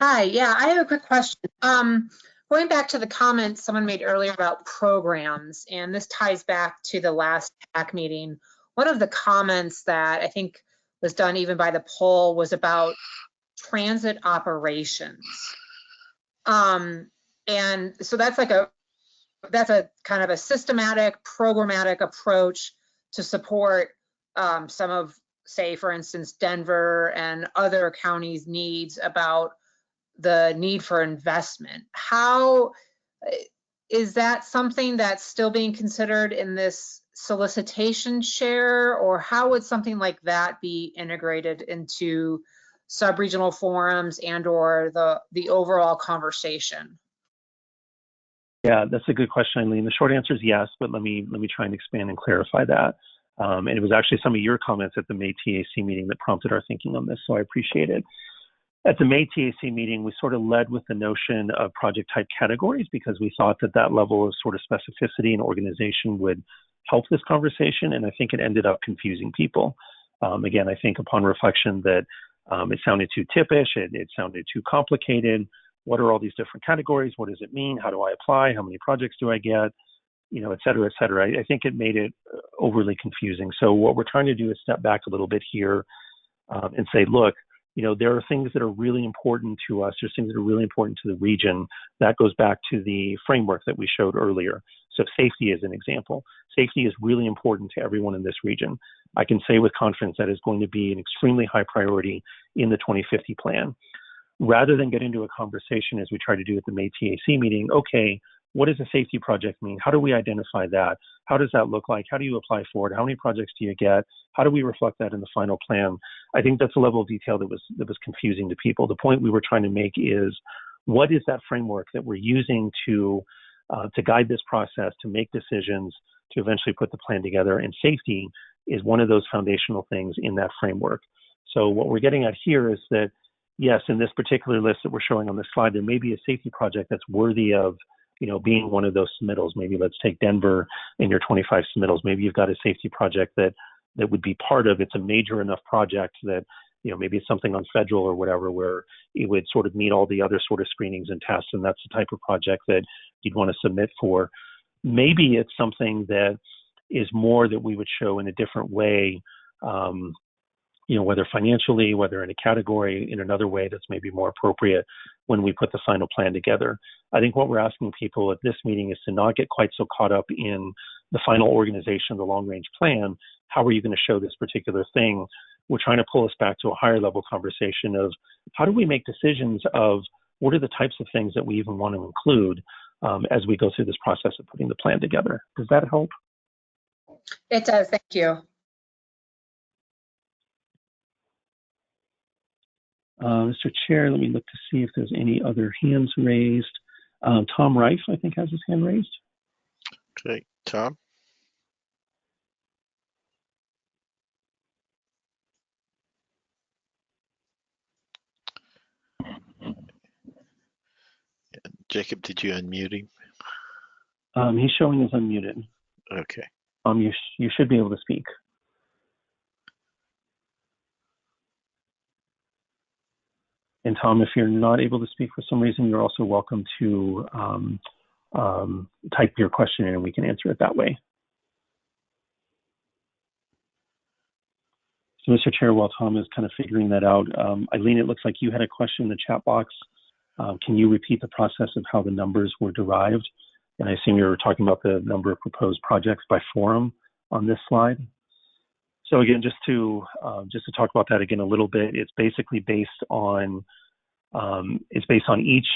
Hi, yeah, I have a quick question. Um, going back to the comments someone made earlier about programs, and this ties back to the last TAC meeting. One of the comments that I think was done even by the poll was about transit operations. Um, and so that's like a, that's a kind of a systematic, programmatic approach to support um, some of say, for instance, Denver and other counties' needs about the need for investment. How eh, that something that's still being considered in this solicitation share, or how would something like that be integrated into sub-regional forums and or the the overall conversation? Yeah, that's a good question, Eileen. The short answer is yes, but let me let me try and expand and clarify that. Um, and it was actually some of your comments at the May TAC meeting that prompted our thinking on this, so I appreciate it. At the May TAC meeting, we sort of led with the notion of project type categories because we thought that that level of sort of specificity and organization would help this conversation, and I think it ended up confusing people. Um, again, I think upon reflection that um, it sounded too tippish, it, it sounded too complicated. What are all these different categories? What does it mean? How do I apply? How many projects do I get? You know, et cetera, et cetera. I, I think it made it uh, overly confusing. So what we're trying to do is step back a little bit here um, and say, look, you know, there are things that are really important to us. There's things that are really important to the region. That goes back to the framework that we showed earlier. So safety is an example. Safety is really important to everyone in this region. I can say with confidence that is going to be an extremely high priority in the 2050 plan. Rather than get into a conversation as we try to do at the May TAC meeting, okay, what does a safety project mean? How do we identify that? How does that look like? How do you apply for it? How many projects do you get? How do we reflect that in the final plan? I think that's a level of detail that was that was confusing to people. The point we were trying to make is what is that framework that we're using to uh, to guide this process, to make decisions, to eventually put the plan together. And safety is one of those foundational things in that framework. So what we're getting at here is that yes, in this particular list that we're showing on this slide, there may be a safety project that's worthy of you know, being one of those submittals. Maybe let's take Denver in your 25 submittals. Maybe you've got a safety project that that would be part of. It's a major enough project that you know maybe it's something on federal or whatever where it would sort of meet all the other sort of screenings and tests, and that's the type of project that you'd want to submit for. Maybe it's something that is more that we would show in a different way. Um, you know, whether financially, whether in a category, in another way that's maybe more appropriate when we put the final plan together. I think what we're asking people at this meeting is to not get quite so caught up in the final organization of the long range plan. How are you going to show this particular thing? We're trying to pull us back to a higher level conversation of how do we make decisions of what are the types of things that we even want to include um, as we go through this process of putting the plan together. Does that help? It does, thank you. Uh, Mr. Chair, let me look to see if there's any other hands raised. Um, Tom Reif, I think, has his hand raised. Okay, Tom? Jacob, did you unmute him? Um, he's showing as unmuted. Okay. Um, you, sh- you should be able to speak. And Tom, if you're not able to speak for some reason, you're also welcome to um, um, type your question in and we can answer it that way. So, Mr. Chair, while Tom is kind of figuring that out, um, Eileen, it looks like you had a question in the chat box. Um, can you repeat the process of how the numbers were derived? And I assume you were talking about the number of proposed projects by forum on this slide. So again, just to um, just to talk about that again a little bit, it's basically based on um, it's based on each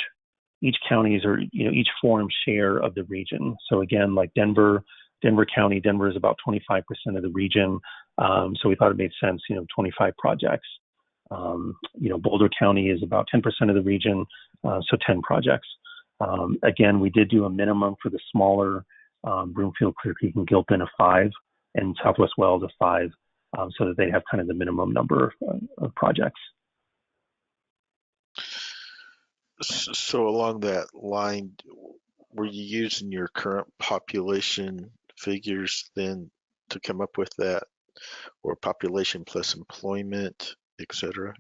each county's or you know each forum share of the region. So again, like Denver, Denver County, Denver is about 25% of the region. Um, so we thought it made sense, you know, 25 projects. Um, you know, Boulder County is about 10% of the region, uh, so 10 projects. Um, again, we did do a minimum for the smaller um, Broomfield, Clear Creek, and Gilpin of five and Southwest Weld of five, um, so that they have kind of the minimum number of, uh, of projects. So along that line, were you using your current population figures then to come up with that? Or population plus employment, et cetera?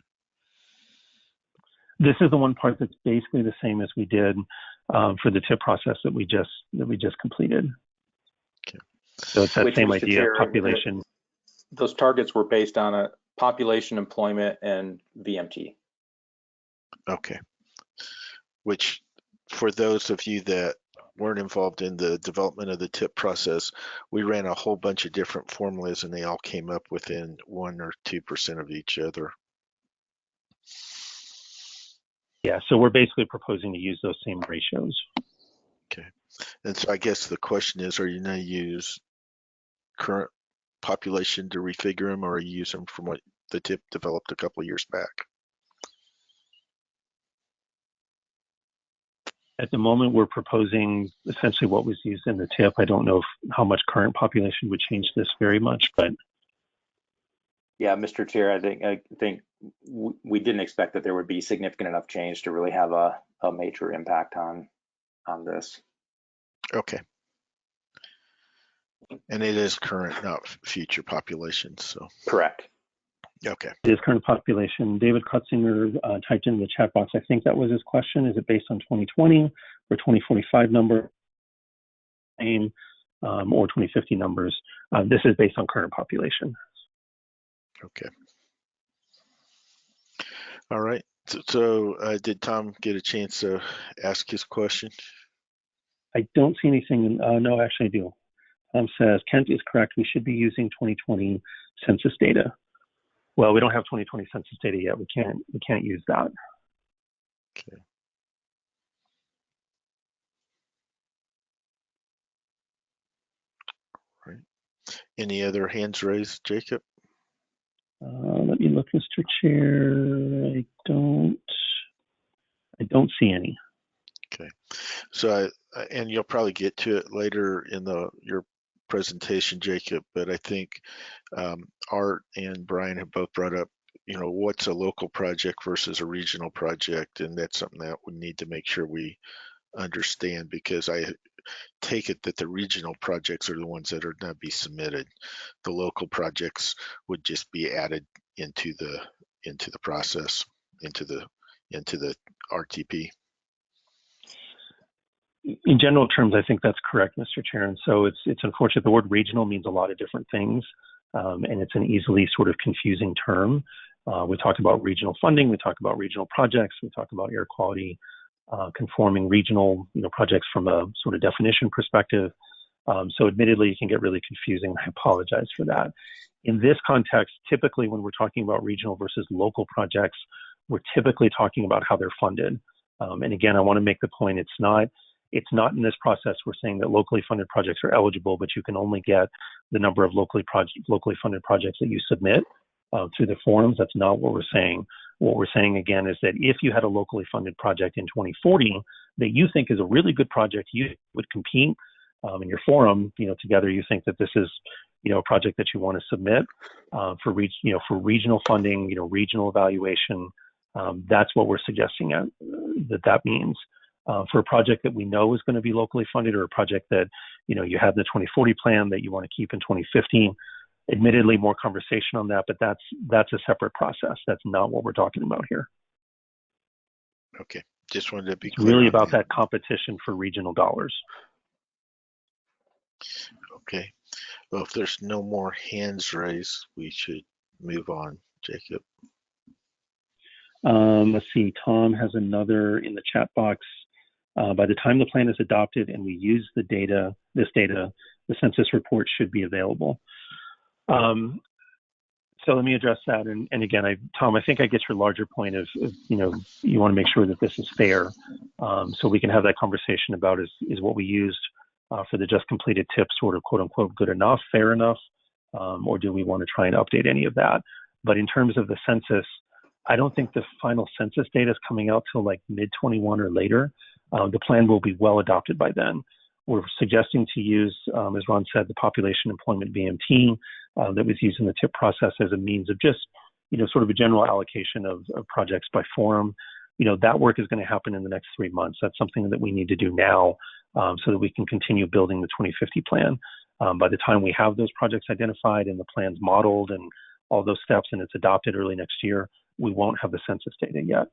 This is the one part that's basically the same as we did um, for the TIP process that we just that we just completed. Okay. So it's that Which, same idea of population. Those targets were based on a population, employment, and VMT. Okay. Which, for those of you that weren't involved in the development of the TIP process, we ran a whole bunch of different formulas and they all came up within one or two percent of each other. Yeah, so we're basically proposing to use those same ratios. Okay. And so I guess the question is, are you gonna use current population to refigure them or are you use them from what the TIP developed a couple of years back? At the moment, we're proposing essentially what was used in the TIP. I don't know if, how much current population would change this very much, but Yeah, Mr. Chair, I think, I think we didn't expect that there would be significant enough change to really have a, a major impact on, on this. Okay. And it is current, not future populations, so, Correct. okay. it is current population. David Kutzinger uh, typed in the chat box. I think that was his question. Is it based on 2020 or 2045 number? Same, um, or 2050 numbers? Uh, this is based on current population. Okay. All right. So, so uh, did Tom get a chance to ask his question? I don't see anything. Uh, no, actually, I do. Tom says Kent is correct. We should be using 2020 census data. Well, we don't have 2020 census data yet. We can't. We can't use that. Okay. Right. Any other hands raised, Jacob? Uh, let me look, Mr. Chair. I don't. I don't see any. Okay. So I, and you'll probably get to it later in the, your presentation, Jacob, but I think um, Art and Brian have both brought up, you know, what's a local project versus a regional project, and that's something that we need to make sure we understand because I take it that the regional projects are the ones that are going to be submitted. The local projects would just be added into the into the process, into the into the RTP. In general terms, I think that's correct, Mr. Chair. And so it's it's unfortunate. The word regional means a lot of different things, um, and it's an easily sort of confusing term. Uh, we talk about regional funding, we talk about regional projects, we talk about air quality uh, conforming regional you know projects from a sort of definition perspective. Um, so admittedly, it can get really confusing. I apologize for that. In this context, typically when we're talking about regional versus local projects, we're typically talking about how they're funded. Um, and again, I want to make the point: it's not it's not in this process we're saying that locally funded projects are eligible, but you can only get the number of locally project, locally funded projects that you submit uh, through the forums. That's not what we're saying. What we're saying again is that if you had a locally funded project in 2040 that you think is a really good project, you would compete um, in your forum. You know, together you think that this is you know a project that you want to submit uh, for reach you know for regional funding, you know regional evaluation. Um, that's what we're suggesting uh, that that means uh, for a project that we know is going to be locally funded or a project that you know you have the 2040 plan that you want to keep in 2015 admittedly more conversation on that but that's that's a separate process. That's not what we're talking about here. Okay, just wanted to be clear really about that competition for regional dollars. Okay, well, if there's no more hands raised, we should move on, Jacob. um, let's see. Tom has another in the chat box uh, by the time the plan is adopted and we use the data this data the census report should be available um, so let me address that. And, and again, I, Tom, I think I get your larger point of, of you know, you want to make sure that this is fair. Um, so we can have that conversation about is, is what we used uh, for the just completed TIP sort of quote unquote good enough, fair enough, um, or do we want to try and update any of that? But in terms of the census, I don't think the final census data is coming out till like mid 21 or later. Uh, the plan will be well adopted by then. We're suggesting to use, um, as Ron said, the population employment VMT uh, that was used in the TIP process as a means of just, you know, sort of a general allocation of, of projects by forum. You know, that work is going to happen in the next three months. That's something that we need to do now um, so that we can continue building the 2050 plan. Um, by the time we have those projects identified and the plans modeled and all those steps and it's adopted early next year, we won't have the census data yet.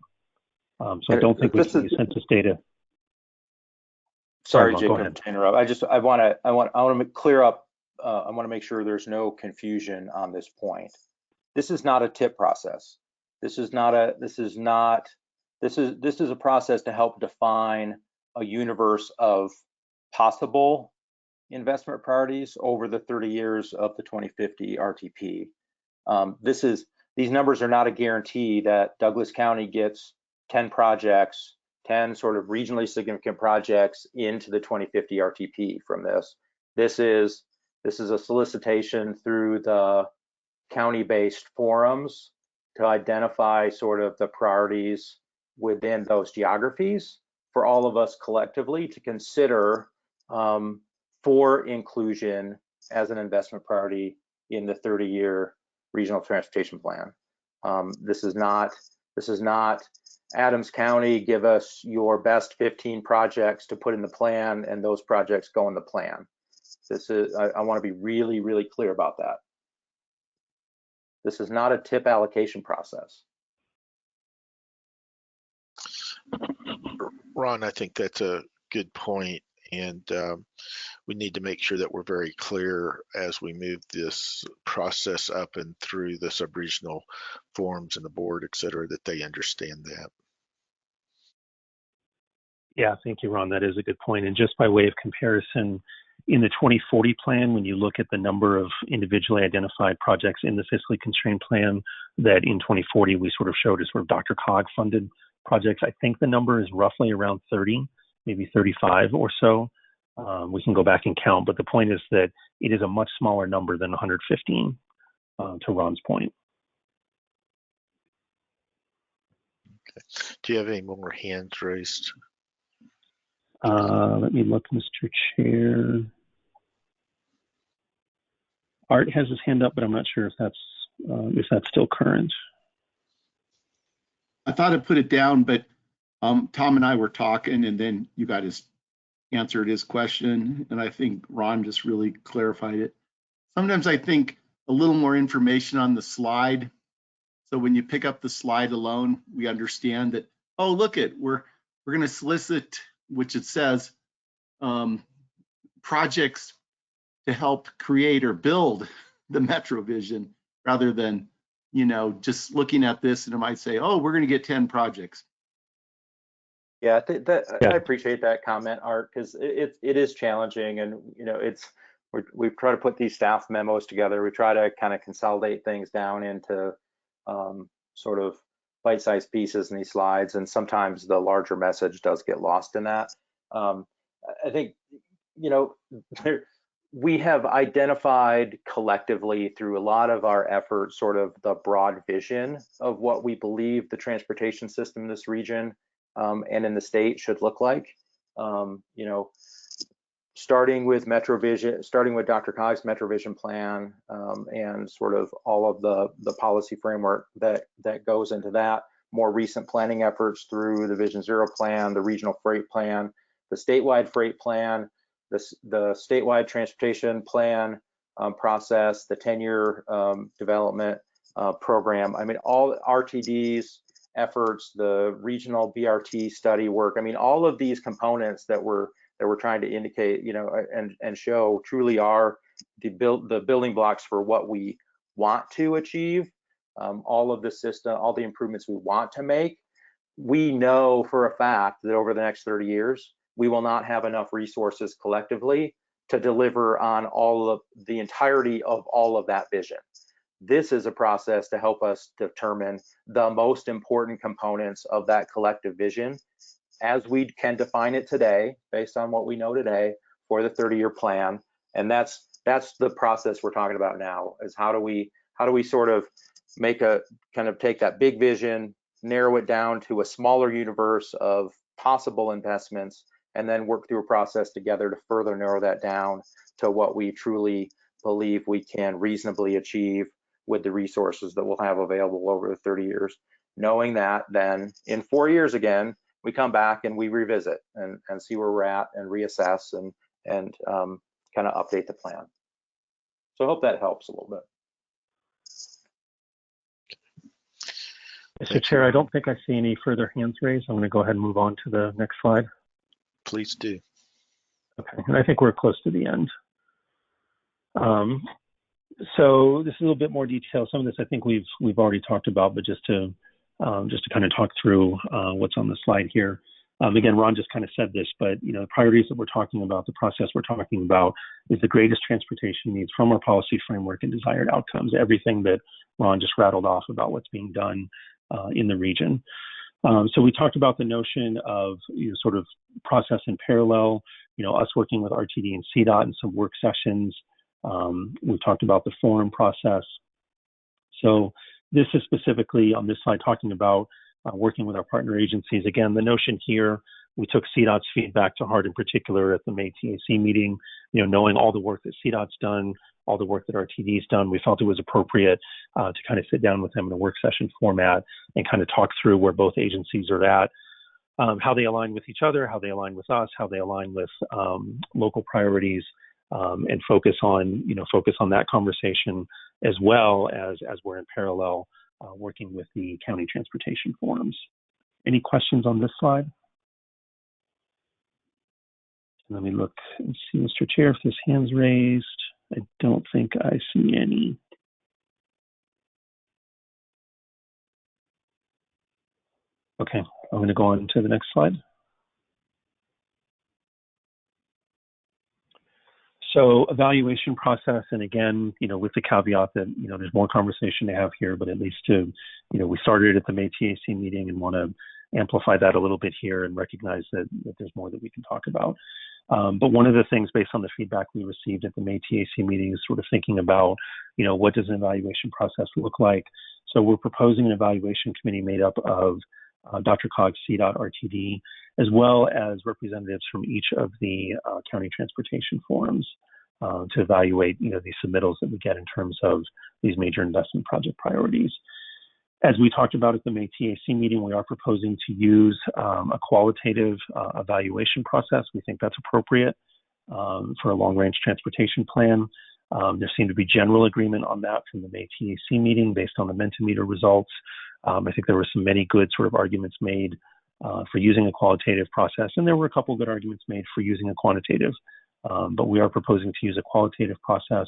Um, so I don't think we can use census data. Sorry, go Jacob, to interrupt. I just, I want to, I want, I want to clear up, uh, I want to make sure there's no confusion on this point. This is not a TIP process. This is not a, this is not, this is, this is a process to help define a universe of possible investment priorities over the 30 years of the 2050 RTP. Um, this is these numbers are not a guarantee that Douglas County gets 10 projects, 10 sort of regionally significant projects into the 2050 RTP from this. This is this is a solicitation through the county-based forums to identify sort of the priorities within those geographies for all of us collectively to consider um, for inclusion as an investment priority in the 30-year regional transportation plan. Um, this is not this is not Adams County give us your best 15 projects to put in the plan and those projects go in the plan. This is I, I want to be really really clear about that. This is not a TIP allocation process. Ron, I think that's a good point, and um, we need to make sure that we're very clear as we move this process up and through the sub-regional forums and the board, et cetera, that they understand that. Yeah, thank you, Ron. That is a good point. And just by way of comparison, in the 2040 plan, when you look at the number of individually identified projects in the fiscally constrained plan, that in 2040 we sort of showed as sort of DRCOG funded projects, I think the number is roughly around 30, maybe 35 or so. Um, we can go back and count, but the point is that it is a much smaller number than 115, uh, to Ron's point. Okay. Do you have any more hands raised? Uh, let me look, Mr. Chair. Art has his hand up, but I'm not sure if that's uh, if that's still current. I thought I put it down, but um, Tom and I were talking and then you guys answered his question. And I think Ron just really clarified it. Sometimes I think a little more information on the slide. So when you pick up the slide alone, we understand that, oh, look it, we're, we're going to solicit, which it says, um, projects to help create or build (laughs) the MetroVision rather than you know, just looking at this and it might say, oh, we're going to get 10 projects. Yeah, th that, Yeah. I appreciate that comment, Art, because it, it, it is challenging and, you know, it's, we're, we try to put these staff memos together. We try to kind of consolidate things down into um, sort of bite-sized pieces in these slides. And sometimes the larger message does get lost in that. Um, I- think, you know, there, we have identified collectively through a lot of our efforts sort of the broad vision of what we believe the transportation system in this region um, and in the state should look like. Um, you know, starting with MetroVision, starting with DRCOG's MetroVision plan um, and sort of all of the the policy framework that that goes into that. More recent planning efforts through the Vision Zero plan, the regional freight plan, the statewide freight plan, the, the statewide transportation plan um, process, the 10-year um, development uh, program. I mean, all RTDs efforts, the regional BRT study work. I mean, all of these components that we're that we're trying to indicate, you know, and and show truly are the build the building blocks for what we want to achieve. Um, all of the system, all the improvements we want to make. We know for a fact that over the next 30 years, we will not have enough resources collectively to deliver on all of the entirety of all of that vision. This is a process to help us determine the most important components of that collective vision as we can define it today based on what we know today for the 30-year plan. And that's that's the process we're talking about now is how do we how do we sort of make a kind of take that big vision, narrow it down to a smaller universe of possible investments and then work through a process together to further narrow that down to what we truly believe we can reasonably achieve with the resources that we'll have available over the 30 years. Knowing that then in four years again, we come back and we revisit and, and see where we're at and reassess and, and um, kind of update the plan. So I hope that helps a little bit. Mr. Chair, I don't think I see any further hands raised. I'm going to go ahead and move on to the next slide. Please do. Okay, and I think we're close to the end. Um, so this is a little bit more detail. Some of this I think we've we've already talked about, but just to um, just to kind of talk through uh, what's on the slide here. Um, again, Ron just kind of said this, but you know, the priorities that we're talking about, the process we're talking about, is the greatest transportation needs from our policy framework and desired outcomes. Everything that Ron just rattled off about what's being done uh, in the region. Um, so we talked about the notion of you know, sort of process in parallel. You know, us working with RTD and CDOT in some work sessions. Um, we talked about the forum process. So this is specifically on this slide talking about uh, working with our partner agencies. Again, the notion here, we took CDOT's feedback to heart in particular at the May TAC meeting, you know, knowing all the work that CDOT's done, all the work that RTD's done, we felt it was appropriate uh, to kind of sit down with them in a work session format and kind of talk through where both agencies are at, um, how they align with each other, how they align with us, how they align with um, local priorities, um, and focus on, you know, focus on that conversation as well as as we're in parallel uh, working with the county transportation forums. Any questions on this slide? Let me look and see, Mr. Chair, if there's hands raised. I don't think I see any. Okay, I'm going to go on to the next slide. So evaluation process, and again, you know, with the caveat that you know there's more conversation to have here, but at least to, you know, we started at the May TAC meeting and want to amplify that a little bit here and recognize that, that there's more that we can talk about. Um, but one of the things based on the feedback we received at the May TAC meeting is sort of thinking about, you know, what does an evaluation process look like? So we're proposing an evaluation committee made up of uh, DRCOG, CDOT, RTD, as well as representatives from each of the uh, county transportation forums uh, to evaluate, you know, these submittals that we get in terms of these major investment project priorities. As we talked about at the May TAC meeting, we are proposing to use um, a qualitative uh, evaluation process. We think that's appropriate um, for a long range transportation plan. Um, there seemed to be general agreement on that from the May TAC meeting based on the Mentimeter results. Um, I think there were some many good sort of arguments made uh, for using a qualitative process, and there were a couple good arguments made for using a quantitative. Um, but we are proposing to use a qualitative process.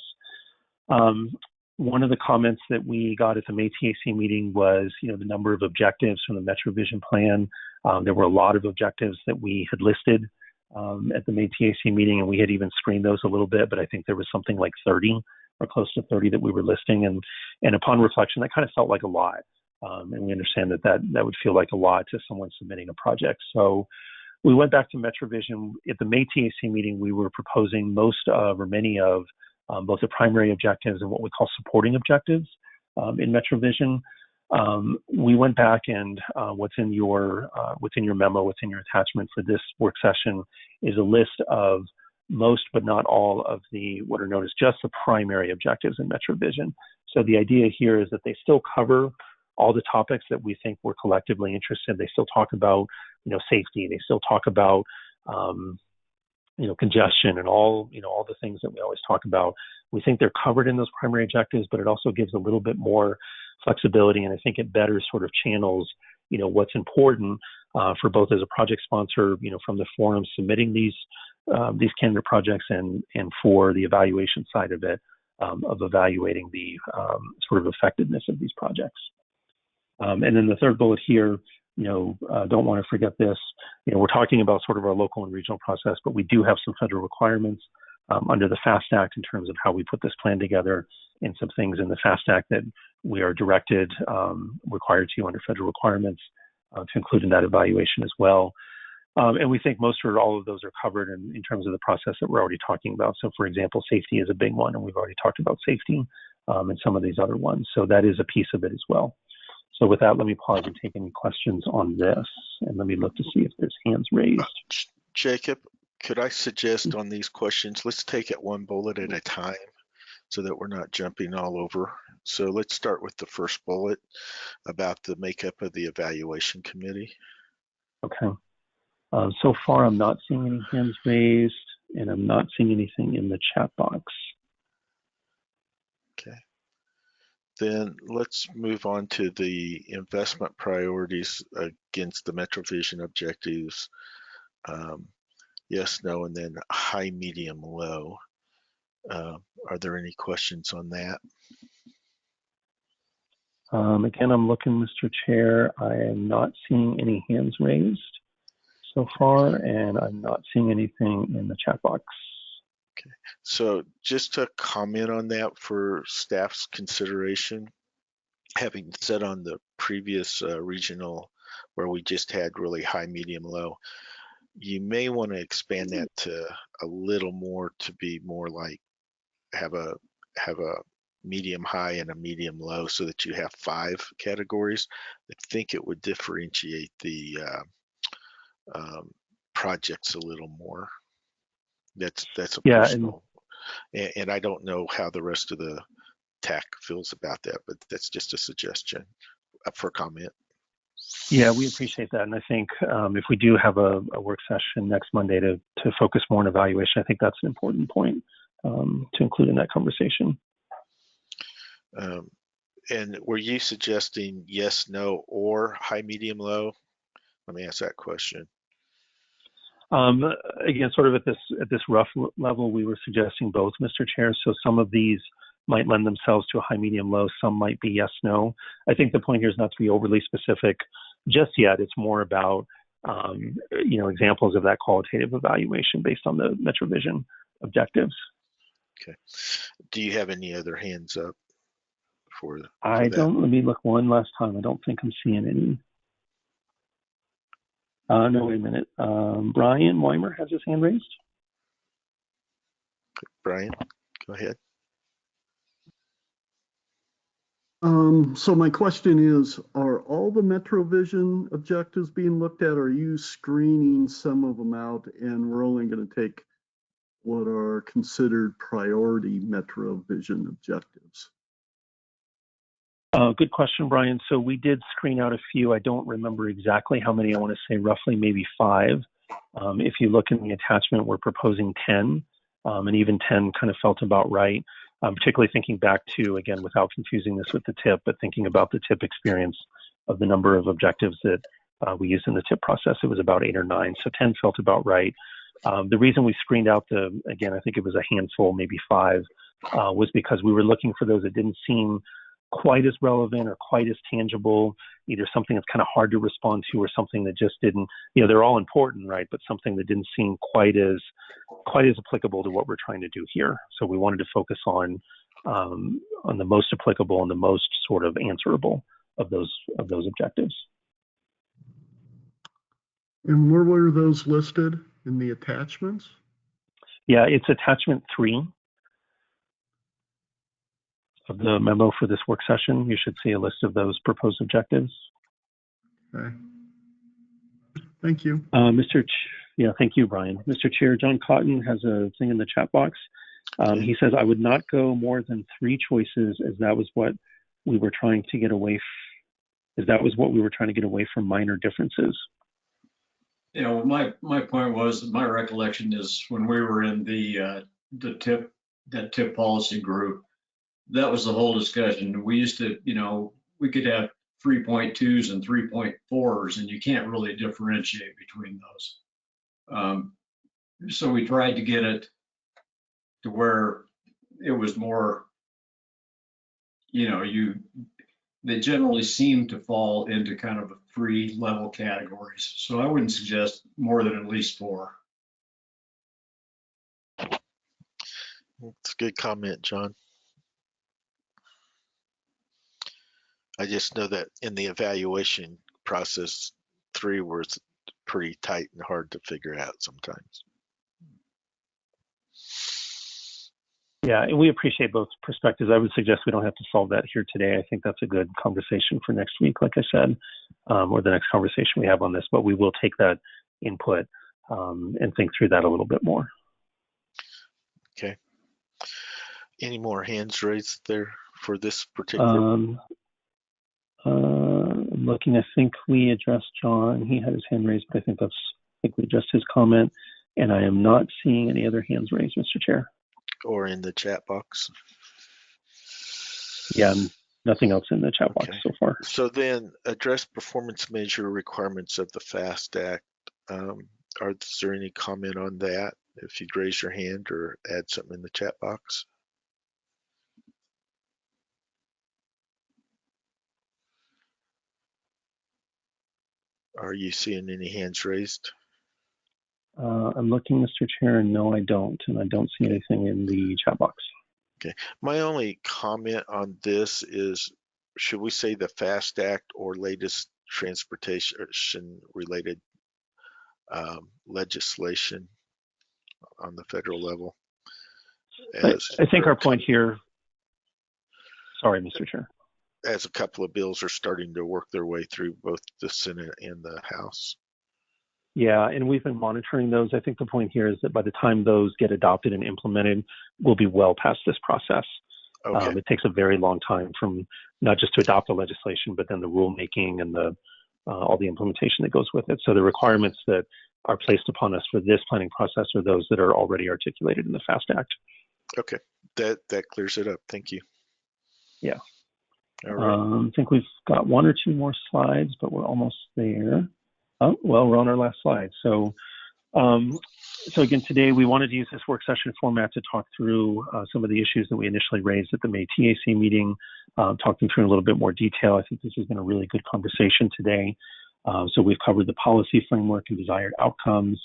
Um, one of the comments that we got at the May TAC meeting was, you know, the number of objectives from the MetroVision plan. Um, there were a lot of objectives that we had listed um, at the May TAC meeting, and we had even screened those a little bit, but I think there was something like 30 or close to 30 that we were listing. And, and upon reflection, that kind of felt like a lot. Um, and we understand that, that that would feel like a lot to someone submitting a project. So we went back to MetroVision. At the May TAC meeting, we were proposing most of or many of um, both the primary objectives and what we call supporting objectives um, in MetroVision. Um, we went back and uh, what's in your uh, what's in your memo, what's in your attachment for this work session is a list of most but not all of the what are known as just the primary objectives in MetroVision. So the idea here is that they still cover all the topics that we think we're collectively interested in. They still talk about you know safety. They still talk about um, you know, congestion and all, you know, all the things that we always talk about. We think they're covered in those primary objectives, but it also gives a little bit more flexibility. And I think it better sort of channels, you know, what's important uh, for both as a project sponsor, you know, from the forum submitting these um, these candidate projects and and for the evaluation side of it, um, of evaluating the um, sort of effectiveness of these projects. Um, and then the third bullet here you know, uh, don't want to forget this. You know, we're talking about sort of our local and regional process, but we do have some federal requirements um, under the FAST Act in terms of how we put this plan together and some things in the FAST Act that we are directed, um, required to under federal requirements uh, to include in that evaluation as well. Um, and we think most or all of those are covered in, in, terms of the process that we're already talking about. So, for example, safety is a big one, and we've already talked about safety um, and some of these other ones. So that is a piece of it as well. So with that, let me pause and take any questions on this, and let me look to see if there's hands raised. Jacob, could I suggest on these questions, let's take it one bullet at a time so that we're not jumping all over. So let's start with the first bullet about the makeup of the evaluation committee. Okay. Uh, so far, I'm not seeing any hands raised, and I'm not seeing anything in the chat box. Okay. Then let's move on to the investment priorities against the MetroVision objectives. Um, yes, no, and then high, medium, low. Uh, are there any questions on that? Um, again, I'm looking, Mr. Chair. I am not seeing any hands raised. so far, and I'm not seeing anything in the chat box. Okay, so just to comment on that for staff's consideration, having said on the previous uh, regional where we just had really high, medium, low, you may want to expand that to a little more to be more like have a have a medium high and a medium low so that you have five categories. I think it would differentiate the uh, um, projects a little more. That's that's a Yeah, and- personal, and, and I don't know how the rest of the TAC feels about that, but that's just a suggestion up for comment. Yeah, we appreciate that. And I think um, if we do have a, a work session next Monday to, to focus more on evaluation, I think that's an important point um, to include in that conversation. Um, and were you suggesting yes, no, or high, medium, low? Let me ask that question. Um, again, sort of at this at this rough level, we were suggesting both, Mr. Chair. So some of these might lend themselves to a high, medium, low. Some might be yes, no. I think the point here is not to be overly specific just yet. It's more about um, you know examples of that qualitative evaluation based on the MetroVision objectives. Okay. Do you have any other hands up for? for I that? don't. Let me look one last time. I don't think I'm seeing any. Uh, no, wait a minute. Um, Brian Weimer has his hand raised. Brian, go ahead. Um, so my question is, are all the MetroVision objectives being looked at? Or are you screening some of them out and we're only going to take what are considered priority MetroVision objectives? Uh, good question, Brian. So we did screen out a few. I don't remember exactly how many. I want to say roughly maybe five. Um, if you look in the attachment, we're proposing 10, um, and even 10 kind of felt about right. Um, particularly thinking back to, again, without confusing this with the TIP, but thinking about the TIP experience of the number of objectives that uh, we used in the TIP process, it was about eight or nine. So 10 felt about right. Um, the reason we screened out the, again, I think it was a handful, maybe five, uh, was because we were looking for those that didn't seem quite as relevant or quite as tangible, either something that's kind of hard to respond to or something that just didn't, you know, they're all important, right? But something that didn't seem quite as quite as applicable to what we're trying to do here. So we wanted to focus on um, on the most applicable and the most sort of answerable of those of those objectives. And where were those listed in the attachments? Yeah, it's attachment three of the memo for this work session. You should see a list of those proposed objectives. Okay. Thank you. Uh, Mr. Ch- yeah, thank you, Brian. Mr. Chair, John Cotton has a thing in the chat box. Um, he says, I would not go more than three choices as that was what we were trying to get away, f- as that was what we were trying to get away from minor differences. Yeah, know, my, my point was, my recollection is when we were in the, uh, the TIP, that TIP policy group, that was the whole discussion. We used to, you know, we could have 3.2s and 3.4s and you can't really differentiate between those. Um, so we tried to get it to where it was more, you know, you, they generally seem to fall into kind of three level categories. So I wouldn't suggest more than at least four. It's a good comment, John. I just know that in the evaluation process, three was pretty tight and hard to figure out sometimes. Yeah, and we appreciate both perspectives. I would suggest we don't have to solve that here today. I think that's a good conversation for next week, like I said, um, or the next conversation we have on this. But we will take that input um, and think through that a little bit more. Okay. Any more hands raised there for this particular? Um, I'm looking, I think we addressed John. He had his hand raised, but I think that's, I think we addressed his comment. And I am not seeing any other hands raised, Mr. Chair. or in the chat box? Yeah, nothing else in the chat box Okay. so far. So then address performance measure requirements of the FAST Act. Um, are, is there any comment on that? If you'd raise your hand or add something in the chat box? Are you seeing any hands raised? Uh, I'm looking, Mr. Chair, and no, I don't, and I don't see anything in the chat box. Okay. My only comment on this is, should we say the FAST Act or latest transportation related um, legislation on the federal level? I, I think our point here, sorry, Mr. Chair. As a couple of bills are starting to work their way through both the Senate and the House. Yeah, and we've been monitoring those. I think the point here is that by the time those get adopted and implemented, we'll be well past this process. Okay, Um, it takes a very long time from not just to adopt the legislation, but then the rulemaking and the uh, all the implementation that goes with it. So the requirements that are placed upon us for this planning process are those that are already articulated in the FAST Act. okay, that, that clears it up. Thank you. Yeah. Um, I think we've got one or two more slides, but we're almost there. Oh, well, we're on our last slide. So, um, so again, today we wanted to use this work session format to talk through uh, some of the issues that we initially raised at the May TAC meeting, uh, talk them through in a little bit more detail. I think this has been a really good conversation today. Uh, so we've covered the policy framework and desired outcomes.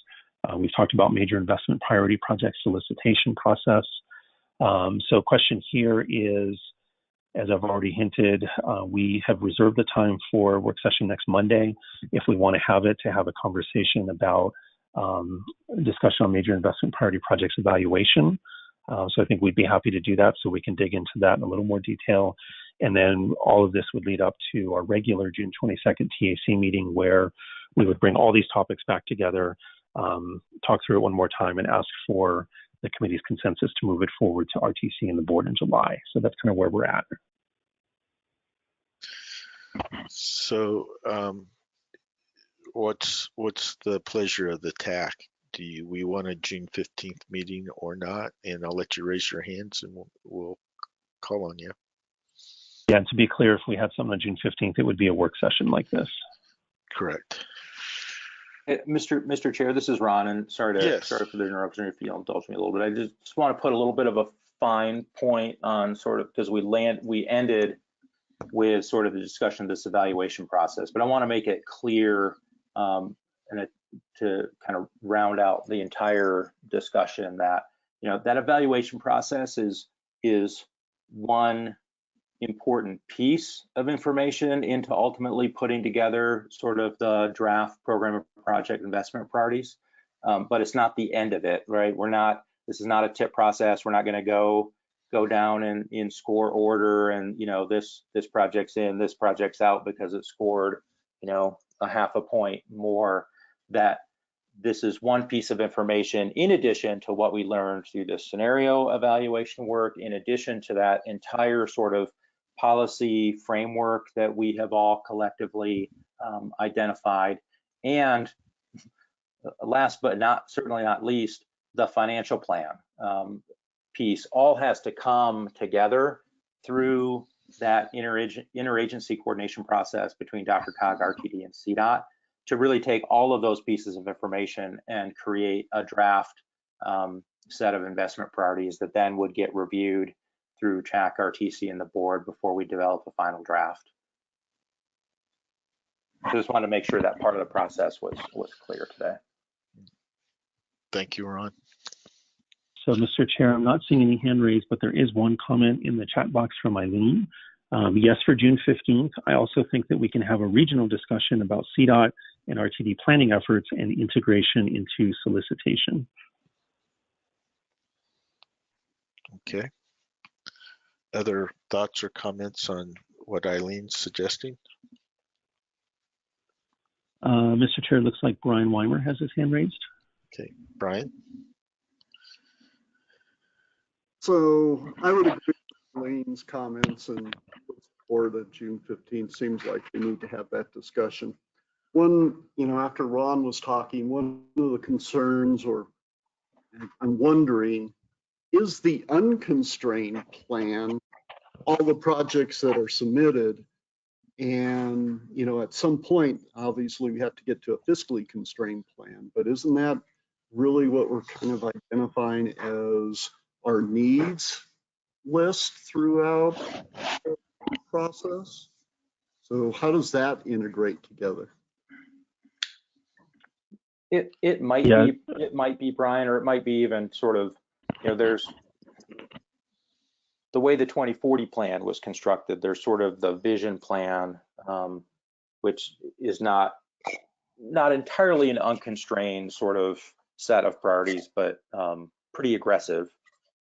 Uh, we've talked about major investment priority project solicitation process. Um, so question here is, as I've already hinted, uh, we have reserved the time for work session next Monday if we want to have it to have a conversation about um, discussion on major investment priority projects evaluation. Uh, so I think we'd be happy to do that so we can dig into that in a little more detail. And then all of this would lead up to our regular June 22nd TAC meeting where we would bring all these topics back together, um, talk through it one more time, and ask for the committee's consensus to move it forward to RTC and the board in July. So that's kind of where we're at. so um, what's, what's the pleasure of the TAC? Do you, we want a June 15th meeting or not? And I'll let you raise your hands and we'll, we'll call on you. Yeah, and to be clear, if we had something on June 15th, it would be a work session like this. Correct. Eh, Mr. Mr. Chair, this is Ron, and sorry to, Yes. sorry for the interruption, if you'll indulge me a little bit. I just, just want to put a little bit of a fine point on sort of, because we land, we ended with sort of the discussion of this evaluation process, but I want to make it clear um, and it, to kind of round out the entire discussion that, you know, that evaluation process is, is one important piece of information into ultimately putting together sort of the draft program of project investment priorities. Um, but it's not the end of it, right? We're not, this is not a TIP process. We're not going to go go down in, in score order and, you know, this, this project's in, this project's out because it scored, you know, a half a point more that this is one piece of information in addition to what we learned through the scenario evaluation work, in addition to that entire sort of policy framework that we have all collectively um, identified. And last but not certainly not least, the financial plan um, piece all has to come together through that interag- interagency coordination process between DRCOG, RTD, and CDOT to really take all of those pieces of information and create a draft um, set of investment priorities that then would get reviewed through CHAC, RTC, and the board before we develop a final draft. So just wanted to make sure that part of the process was was clear today. Thank you, Ron. So, Mr. Chair, I'm not seeing any hand raised, but there is one comment in the chat box from Eileen. Um, yes, for June 15th. I also think that we can have a regional discussion about CDOT and RTD planning efforts and integration into solicitation. Okay. Other thoughts or comments on what Eileen's suggesting? Uh, Mr. Chair, it looks like Brian Weimer has his hand raised. Okay, Brian? So I would agree with Lane's comments and for the June 15th, seems like we need to have that discussion. One, you know, after Ron was talking, one of the concerns or I'm wondering, is the unconstrained plan all the projects that are submitted? And, you know, at some point, obviously, we have to get to a fiscally constrained plan, but isn't that really what we're kind of identifying as our needs list throughout the process. So how does that integrate together? It, it might Yeah. be, it might be Brian, or it might be even sort of, you know, there's the way the 2040 plan was constructed, there's sort of the vision plan, um, which is not, not entirely an unconstrained sort of set of priorities, but um, pretty aggressive.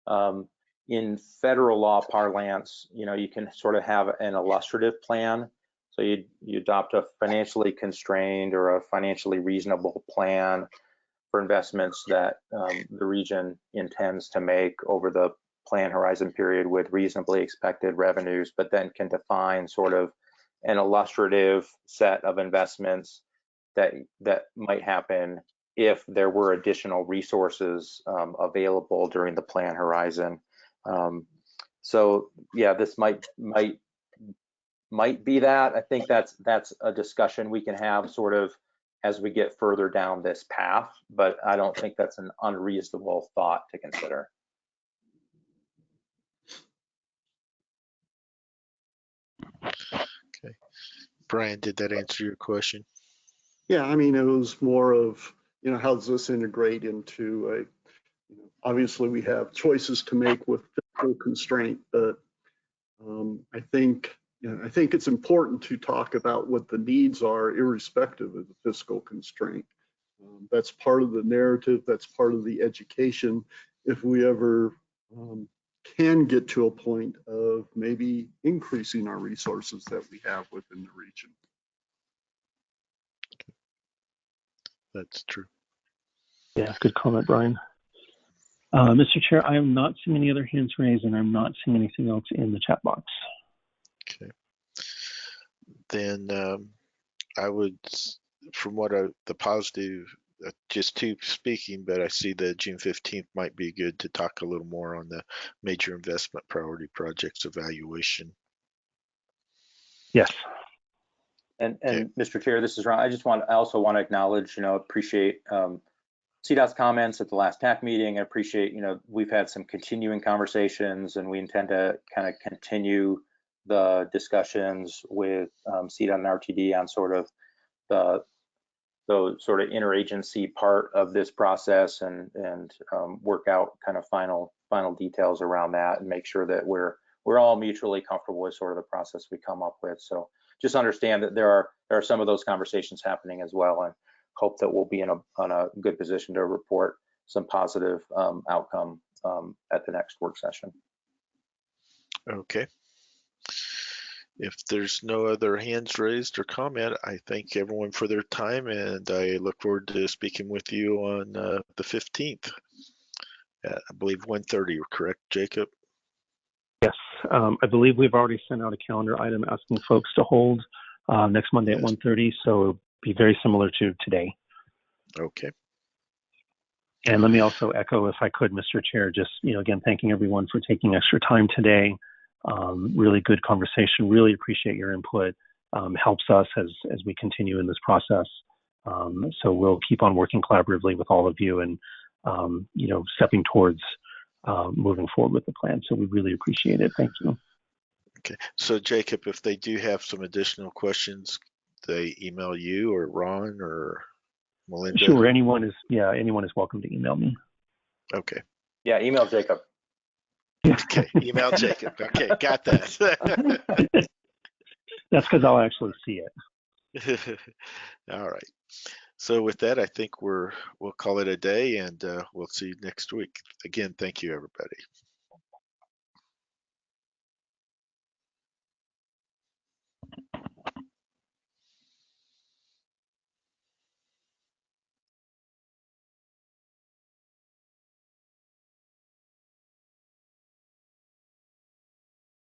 Um, in federal law parlance, you know, you can sort of have an illustrative plan. So you, you adopt a financially constrained or a financially reasonable plan for investments that um, the region intends to make over the plan horizon period with reasonably expected revenues, but then can define sort of an illustrative set of investments that that might happen if there were additional resources um, available during the plan horizon. Um, so yeah, this might might might be that. I think that's that's a discussion we can have sort of as we get further down this path, but I don't think that's an unreasonable thought to consider. Brian, did that answer your question? Yeah, I mean, it was more of, you know, how does this integrate into a, you know, obviously we have choices to make with fiscal constraint, but um, I think, you know, I think it's important to talk about what the needs are irrespective of the fiscal constraint. Um, that's part of the narrative, that's part of the education. If we ever um, can get to a point of maybe increasing our resources that we have within the region. That's true. Yeah, good comment, Brian. Uh, Mr. Chair, I am not seeing any other hands raised and I'm not seeing anything else in the chat box. Okay. Then um, I would, from what I, the positive, just two speaking, but I see that June 15th might be good to talk a little more on the major investment priority projects evaluation. Yes. And, and Mr. Chair, this is Ron. I just want, I also want to acknowledge, you know, appreciate um, CDOT's comments at the last TAC meeting. I appreciate, you know, we've had some continuing conversations and we intend to kind of continue the discussions with um, CDOT and RTD on sort of the, the sort of interagency part of this process and, and um, work out kind of final, final details around that and make sure that we're, we're all mutually comfortable with sort of the process we come up with. So just understand that there are there are some of those conversations happening as well, and hope that we'll be in a on a good position to report some positive um, outcome um, at the next work session. Okay. If there's no other hands raised or comment, I thank everyone for their time and I look forward to speaking with you on uh, the 15th. At, I believe 1:30, correct, Jacob? Yes. Um, I believe we've already sent out a calendar item asking folks to hold uh, next Monday at 1:30, so it'll be very similar to today. Okay. And let me also echo, if I could, Mr. Chair, just, you know, again, thanking everyone for taking extra time today. Um, really good conversation. Really appreciate your input. Um, helps us as, as we continue in this process. Um, so we'll keep on working collaboratively with all of you and, um, you know, stepping towards uh, moving forward with the plan. So we really appreciate it. Thank you. Okay. So Jacob, if they do have some additional questions, they email you or Ron or Melinda? Sure. Anyone is, yeah, anyone is welcome to email me. Okay. Yeah, email Jacob. (laughs) Okay. Email Jacob. Okay. Got that. (laughs) That's because I'll actually see it. (laughs) All right. So with that, I think we're we'll call it a day and uh, we'll see you next week. Again, thank you, everybody.